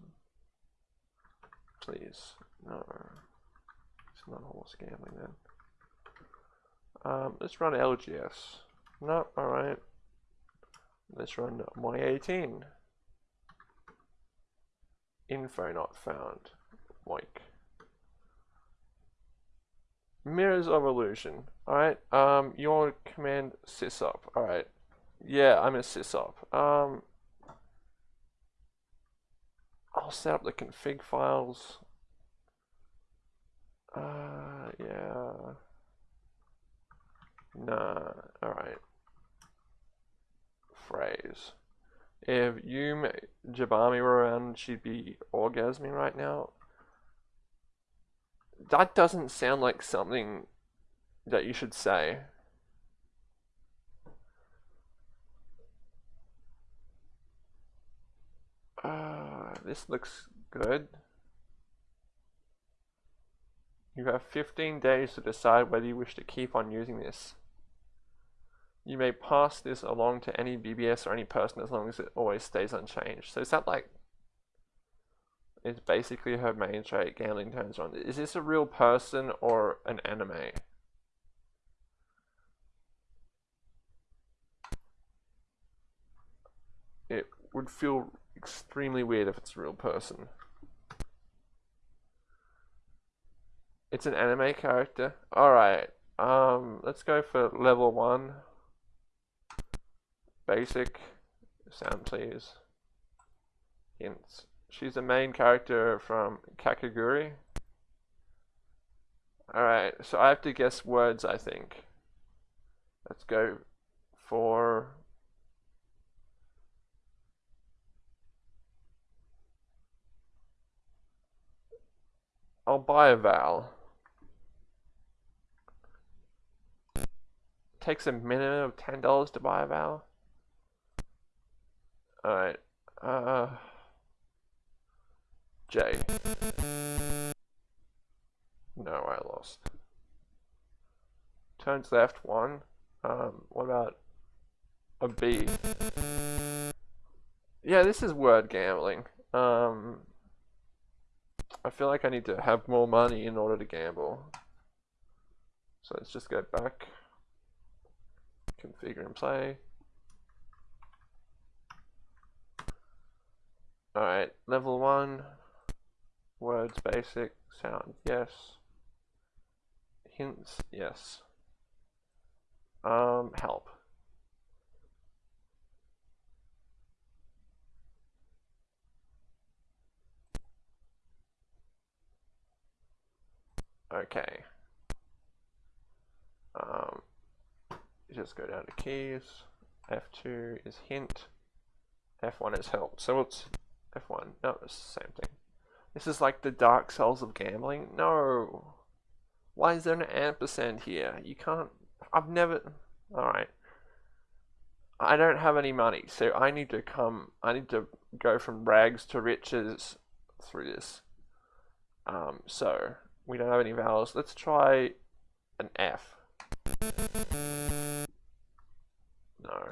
Please. No. It's not horse gambling then. Um, let's run LGS. No, alright. Let's run Y18. Info not found. Like. Mirrors of illusion. Alright, um, your command sysop. Alright. Yeah, I'm a sysop. Um, I'll set up the config files. Uh, yeah. Nah, alright. Phrase. If you, Jabami were around, she'd be orgasming right now. That doesn't sound like something that you should say. Uh, this looks good. You have 15 days to decide whether you wish to keep on using this. You may pass this along to any BBS or any person as long as it always stays unchanged. So is that like, it's basically her main trait, gambling turns on. Is this a real person or an anime? It would feel extremely weird if it's a real person. It's an anime character. Alright, um, let's go for level 1. Basic. Sound please. Hints. She's the main character from Kakegurui. Alright, so I have to guess words, I think. Let's go for I'll buy a vowel. Takes a minimum of ten dollars to buy a vowel. Alright. Uh J. No, I lost. Turns left one. Um, what about a B? Yeah, this is word gambling. Um, I feel like I need to have more money in order to gamble. So let's just go back, configure and play. Alright, level 1, words basic, sound yes, hints yes, um, help. Okay. Um, just go down to keys. F2 is hint. F1 is help. So it's F1. No, it's the same thing. This is like the dark souls of gambling. No. Why is there an ampersand here? You can't. I've never. Alright. I don't have any money, so I need to come. I need to go from rags to riches through this. Um, so we don't have any vowels. Let's try an F. No.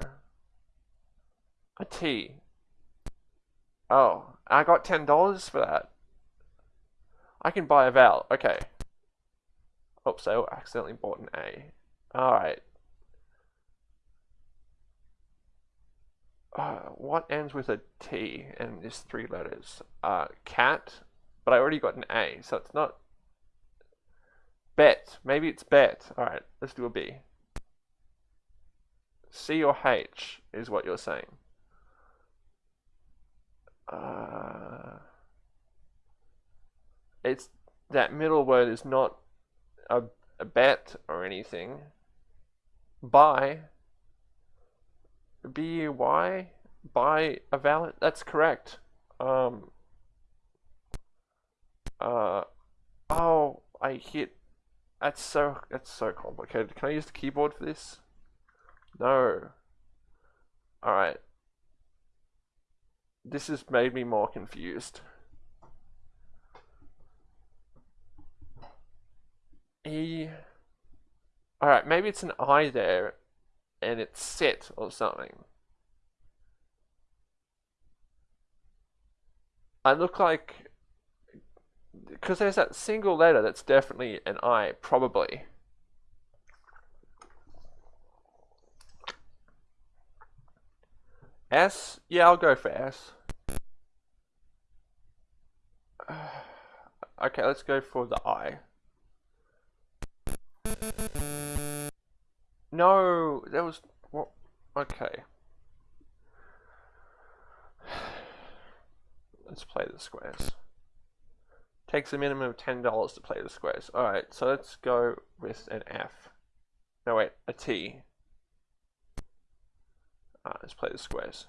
A T. Oh, I got $10 for that. I can buy a vowel. Okay. Oops, I accidentally bought an A. Alright. Uh, what ends with a T and is three letters? Uh, cat, but I already got an A, so it's not Bet. Maybe it's bet. Alright, let's do a B. C or H is what you're saying. Uh, it's that middle word is not a a bet or anything. Buy. B-U-Y? Buy a valid? That's correct. Um. Uh. Oh, I hit. That's so, that's so complicated. Can I use the keyboard for this? No. Alright. This has made me more confused. E. Alright, maybe it's an I there and it's set or something. I look like because there's that single letter that's definitely an I, probably. S? Yeah, I'll go for S. Okay, let's go for the I. No, that was what? Okay. Let's play the squares. Takes a minimum of ten dollars to play the squares. All right, so let's go with an F. No wait, a T. Let's play the squares.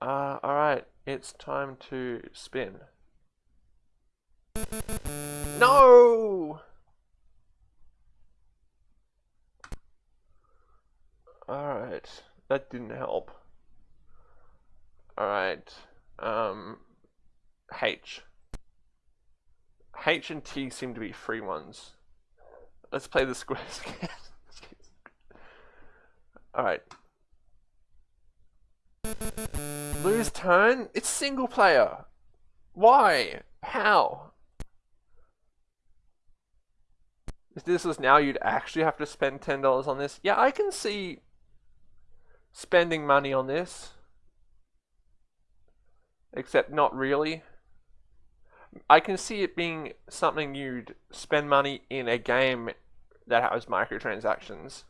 Uh, all right, it's time to spin. No! Alright, that didn't help. Alright, um, H. H and T seem to be free ones. Let's play the squares again. Alright. Lose turn? It's single player. Why? How? If this was now, you'd actually have to spend $10 on this. Yeah, I can see spending money on this. Except not really. I can see it being something you'd spend money in a game that has microtransactions.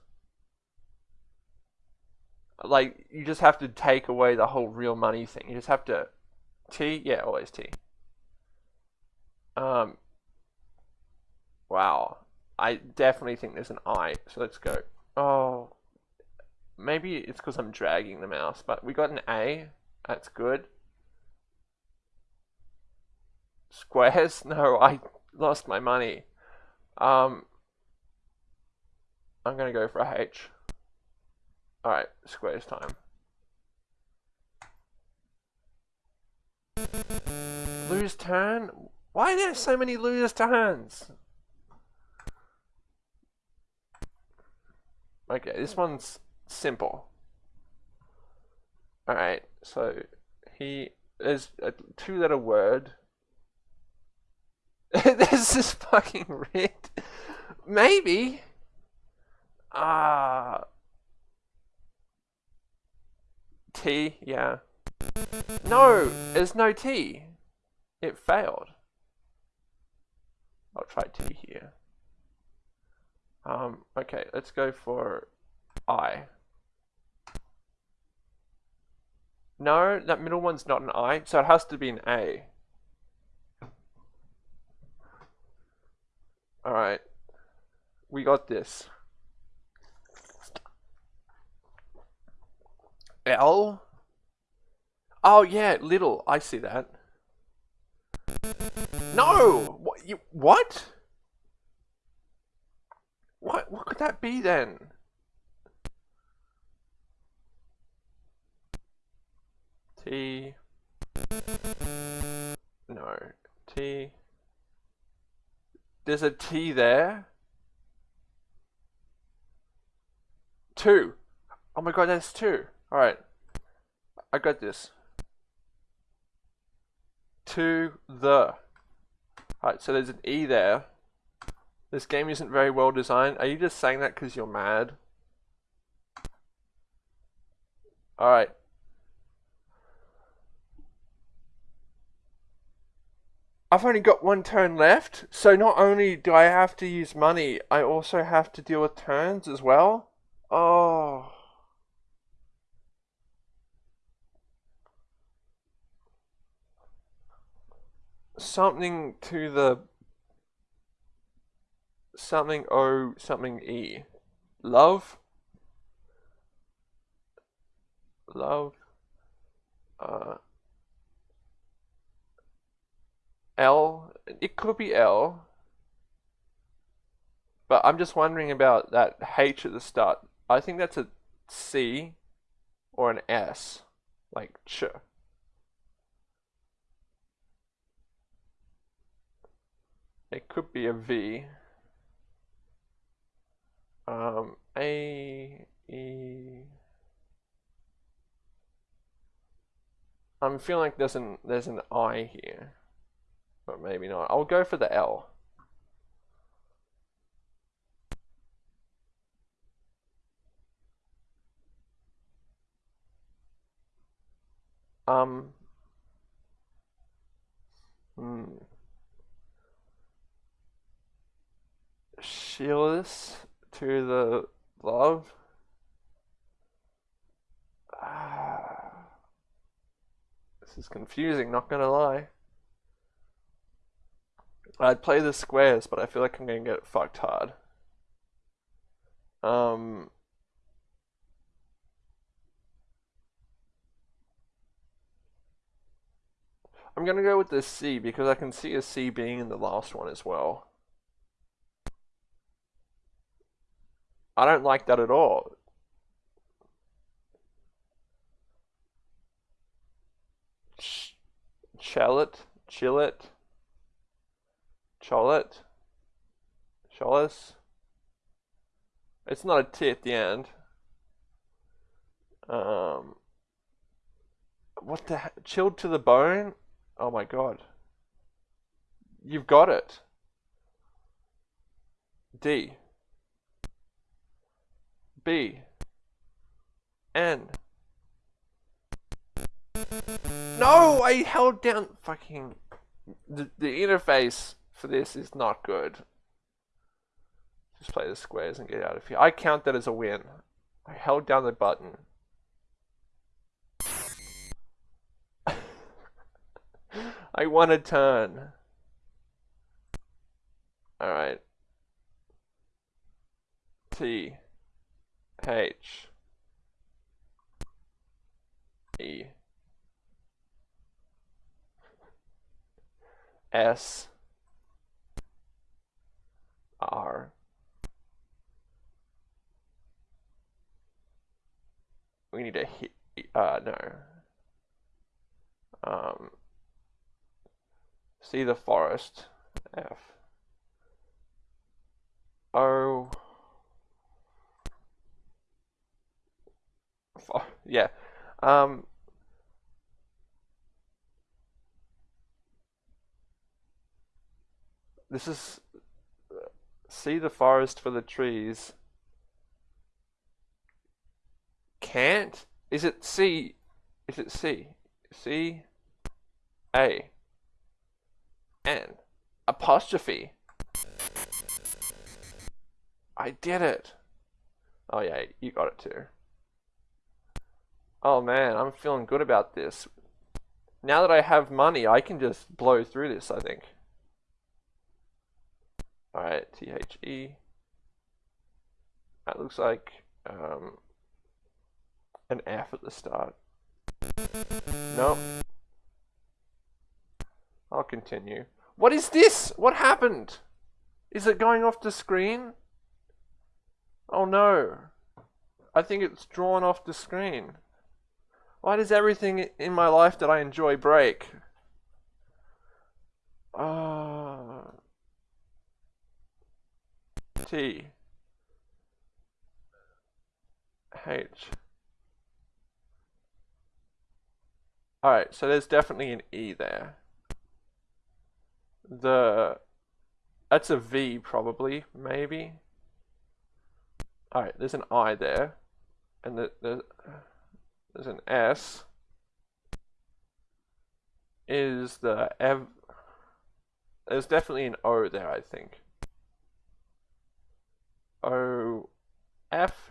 Like, you just have to take away the whole real money thing. You just have to... T? Yeah, always T. Um, wow. I definitely think there's an I. So let's go. Oh, maybe it's because I'm dragging the mouse, but we got an A. That's good. Squares? No, I lost my money. Um, I'm to go for a H. Alright, squares time. Lose turn? Why are there so many lose turns? Okay, this one's simple. Alright, so he is a two letter word. this is fucking red. Maybe. Ah. Uh, T, yeah. No, there's no T. It failed. I'll try T here. Um, okay, let's go for I. No, that middle one's not an I, so it has to be an A. Alright. We got this. L? Oh yeah, little. I see that. No! What? You, what? What, what could that be then? T. No. T. There's a T there. Two. Oh my god, that's two. Alright. I got this. To the. Alright, so there's an E there. This game isn't very well designed. Are you just saying that because you're mad? Alright. I've only got one turn left, so not only do I have to use money, I also have to deal with turns as well. Oh. Something to the something O something E. Love. Love. Uh, L. It could be L. But I'm just wondering about that H at the start. I think that's a C or an S. Like ch. It could be a V. Um, A, E. I'm feeling like there's an there's an I here, but maybe not. I'll go for the L. Um. Hmm. Shieldless to the love. This is confusing, not gonna lie. I'd play the squares, but I feel like I'm gonna get fucked hard. Um, I'm gonna go with the C because I can see a C being in the last one as well. I don't like that at all. Ch Chellet, Chillet, Cholet, Cholis. It's not a T at the end. Um, what the chilled to the bone? Oh my god. You've got it. D. B. N. No, I held down fucking the, the interface for this is not good. Just play the squares and get out of here. I count that as a win. I held down the button. I won a turn. Alright. T. H. E. S. R. We need a hit. Uh, no. Um, See the forest. F. O. Yeah. Um. This is see the forest for the trees. Can't? Is it C? Is it C? C? A. N. Apostrophe. I did it. Oh yeah, you got it too. Oh man, I'm feeling good about this. Now that I have money, I can just blow through this, I think. Alright, T-H-E. That looks like um, an F at the start. Nope. I'll continue. What is this? What happened? Is it going off the screen? Oh no. I think it's drawn off the screen. Why does everything in my life that I enjoy break? Uh, T. H. Alright, so there's definitely an E there. The that's a V probably maybe. All right there's an I there. And the, the, there's an S. Is the Ev there's definitely an O there I think. O F.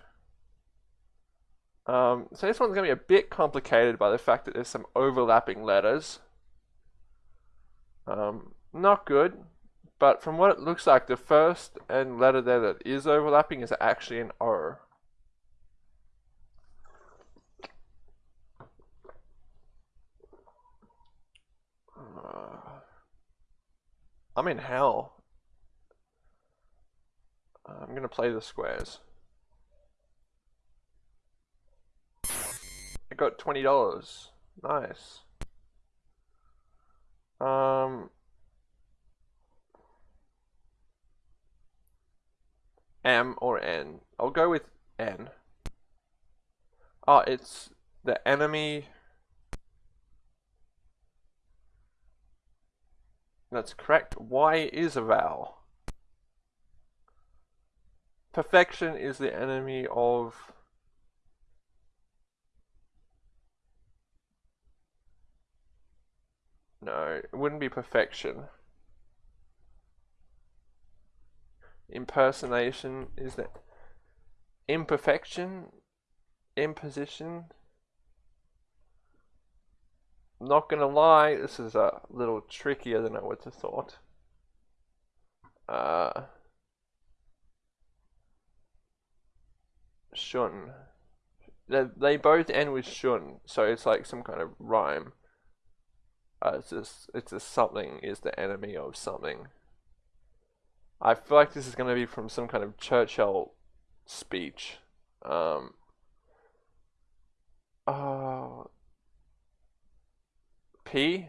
Um, so this one's going to be a bit complicated by the fact that there's some overlapping letters. Um, not good, but from what it looks like, the first and letter there that is overlapping is actually an O. I'm in hell. I'm gonna play the squares. I got twenty dollars. Nice. Um. M or N? I'll go with N. Oh, it's the enemy. That's correct. Y is a vowel. Perfection is the enemy of No, it wouldn't be perfection. Impersonation is that imperfection, imposition. Not gonna lie, this is a little trickier than I would have thought. Uh, shun. They, they both end with shun, so it's like some kind of rhyme. Uh, it's just it's just something is the enemy of something. I feel like this is going to be from some kind of Churchill speech. Um, uh, P.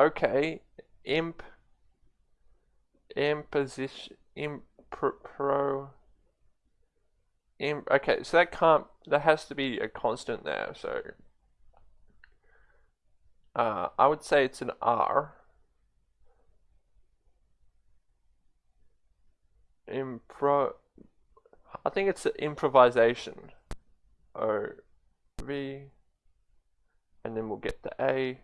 Okay, imp. Imposition. Impro in, okay, so that can't, that has to be a constant there, so uh, I would say it's an R. Impro, I think it's improvisation. O, V, and then we'll get the A.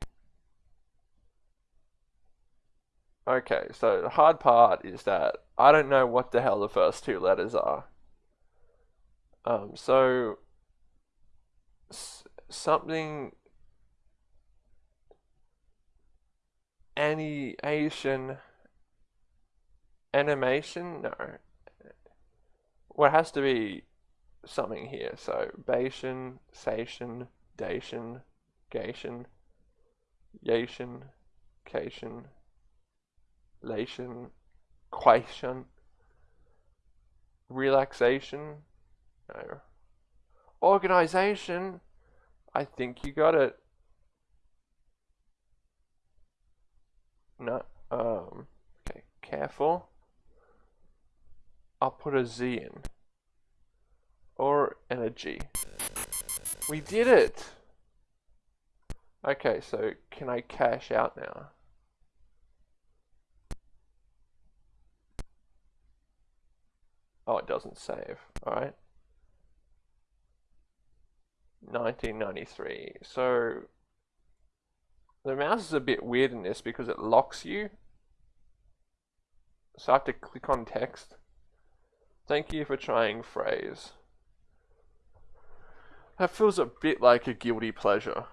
Okay, so the hard part is that I don't know what the hell the first two letters are. Um, so something animation animation no well it has to be something here so Bation, Sation, Dation, Gation, Yation, Cation, Lation, Quation, Relaxation, no. Organization. I think you got it. No. Um. Okay. Careful. I'll put a Z in. Or energy. We did it! Okay, so can I cash out now? Oh, it doesn't save. Alright. 1993. So the mouse is a bit weird in this because it locks you. So I have to click on text. Thank you for trying phrase. That feels a bit like a guilty pleasure.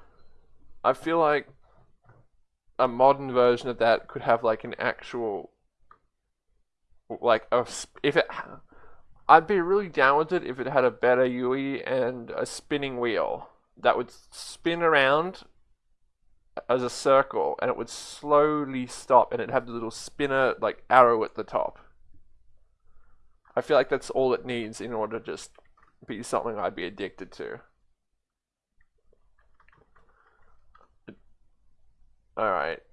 I feel like a modern version of that could have like an actual like a if it I'd be really down with it if it had a better UI and a spinning wheel that would spin around as a circle and it would slowly stop and it'd have the little spinner like arrow at the top. I feel like that's all it needs in order to just be something I'd be addicted to. Alright.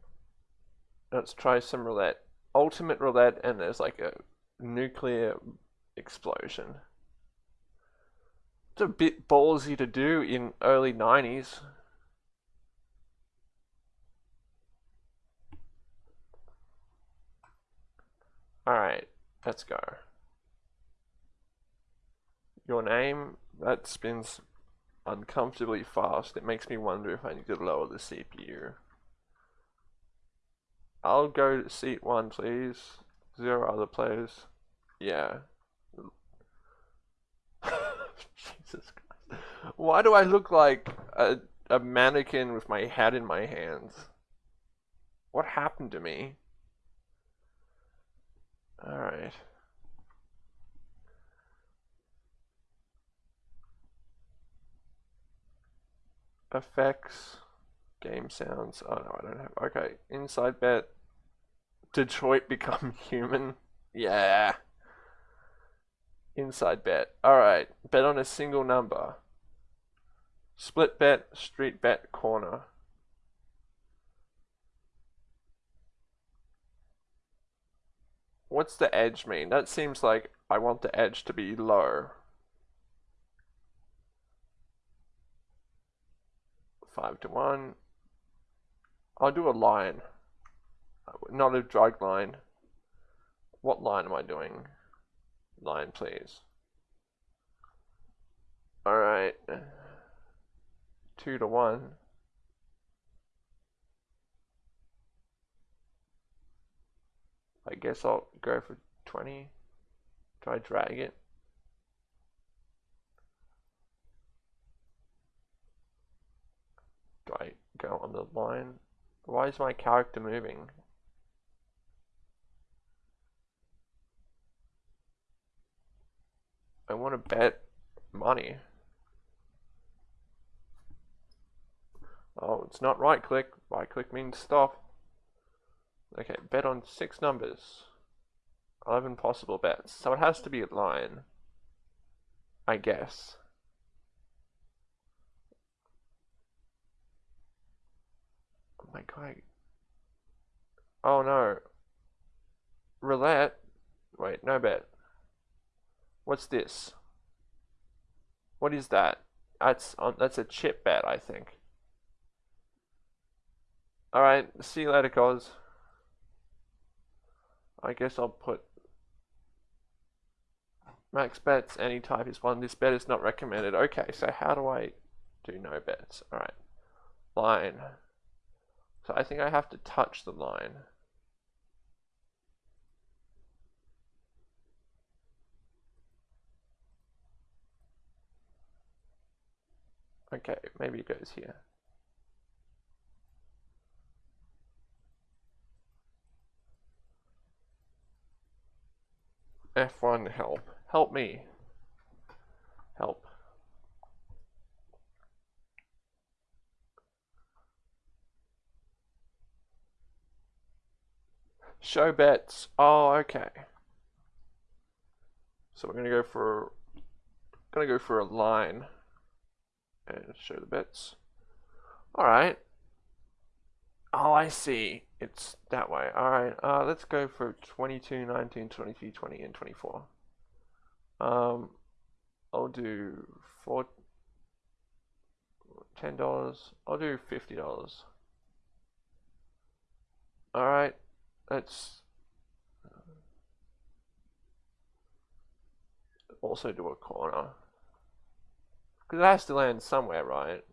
Let's try some roulette. Ultimate roulette and there's like a nuclear explosion. It's a bit ballsy to do in early 90s. Alright, let's go. Your name, that spins uncomfortably fast. It makes me wonder if I need to lower the CPU. I'll go to seat one, please. Zero other players. Yeah. Jesus Christ. Why do I look like a a mannequin with my head in my hands. What happened to me? Alright. Effects, game sounds. Oh no, I don't have. Okay, inside bet. Detroit become human. Yeah. Inside bet. Alright, bet on a single number. Split bet, street bet, corner. What's the edge mean? That seems like I want the edge to be low. Five to one. I'll do a line. Not a drag line. What line am I doing? Line, please. Alright. Two to one. I guess I'll go for 20. Try drag it. I go on the line? Why is my character moving? I want to bet money. Oh, it's not right click. Right click means stop. Okay, bet on six numbers. 11 possible bets. So it has to be a line. I guess. My god. Oh no. Roulette? Wait, no bet. What's this? What is that? That's on. That's a chip bet, I think. All right. See you later, guys. I guess I'll put max bets any type is one. This bet is not recommended. Okay, so how do I do no bets? All right, line. So I think I have to touch the line. Okay, maybe it goes here. F1 help. Help me. Help. Show bets. Oh, okay. So we're gonna go for gonna go for a line and show the bets. All right. Oh, I see. It's that way. Alright, uh, let's go for 22, 19, 23, 20, and 24. Um, I'll do four, ten dollars. I'll do fifty dollars. All right, let's also do a corner because it has to land somewhere, right?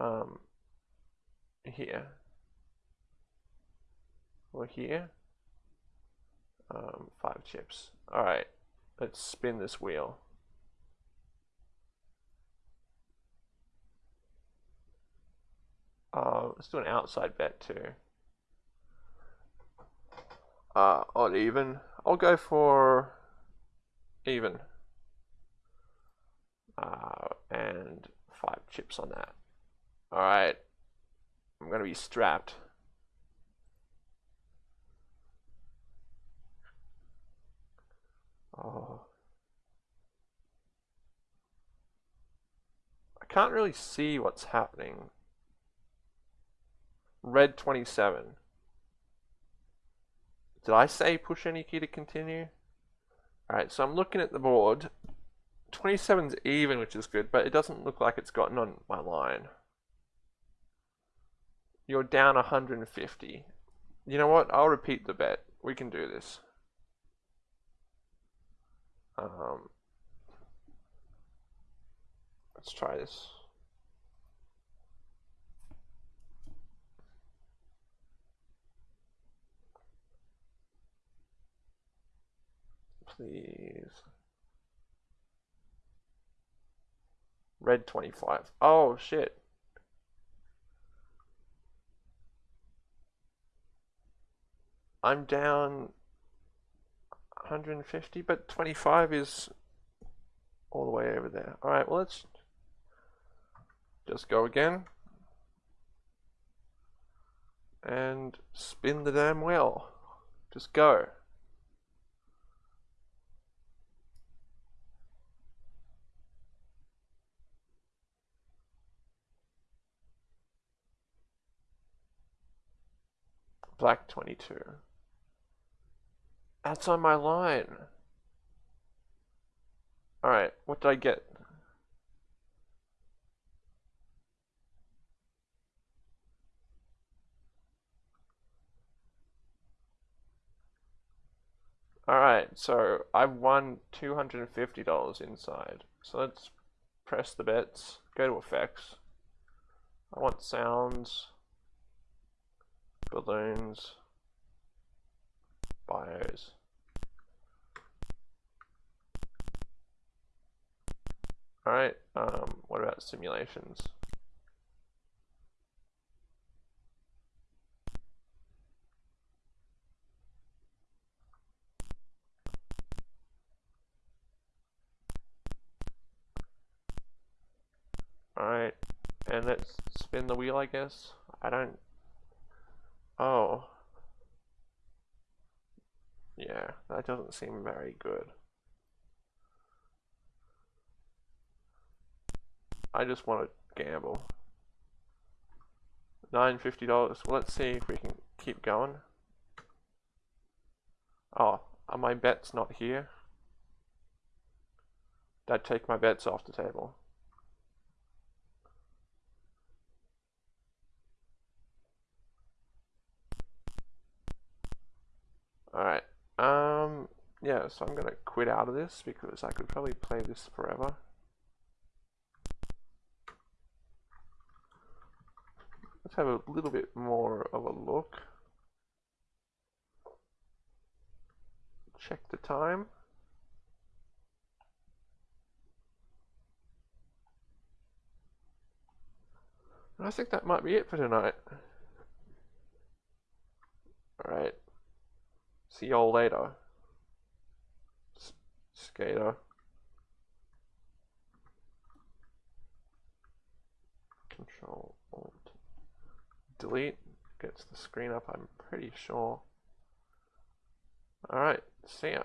Um, here or here. Um, five chips. Alright, let's spin this wheel. Uh, let's do an outside bet too. Uh, odd even. I'll go for even. Uh, and five chips on that. Alright. I'm going to be strapped. Oh. I can't really see what's happening. Red 27. Did I say push any key to continue? Alright, so I'm looking at the board. 27's even, which is good, but it doesn't look like it's gotten on my line. You're down 150. You know what? I'll repeat the bet. We can do this. Um, let's try this. Please. Red 25. Oh, shit. I'm down 150, but 25 is all the way over there. Alright, well, let's just go again. And spin the damn wheel. Just go. Black 22. That's on my line. Alright, what did I get? Alright, so I've won $250 inside. So let's press the bets, go to effects. I want sounds, balloons, bios. Alright, um, what about simulations? Alright, and let's spin the wheel, I guess. I don't... Oh. Yeah, that doesn't seem very good. I just want to gamble. $950. Well, let's see if we can keep going. Oh, are my bets not here? Did I take my bets off the table? Alright. Um, yeah, so I'm going to quit out of this because I could probably play this forever. Let's have a little bit more of a look. Check the time. I think that might be it for tonight. Alright. See y'all later. S skater. Control Alt Delete gets the screen up, I'm pretty sure. Alright, see ya.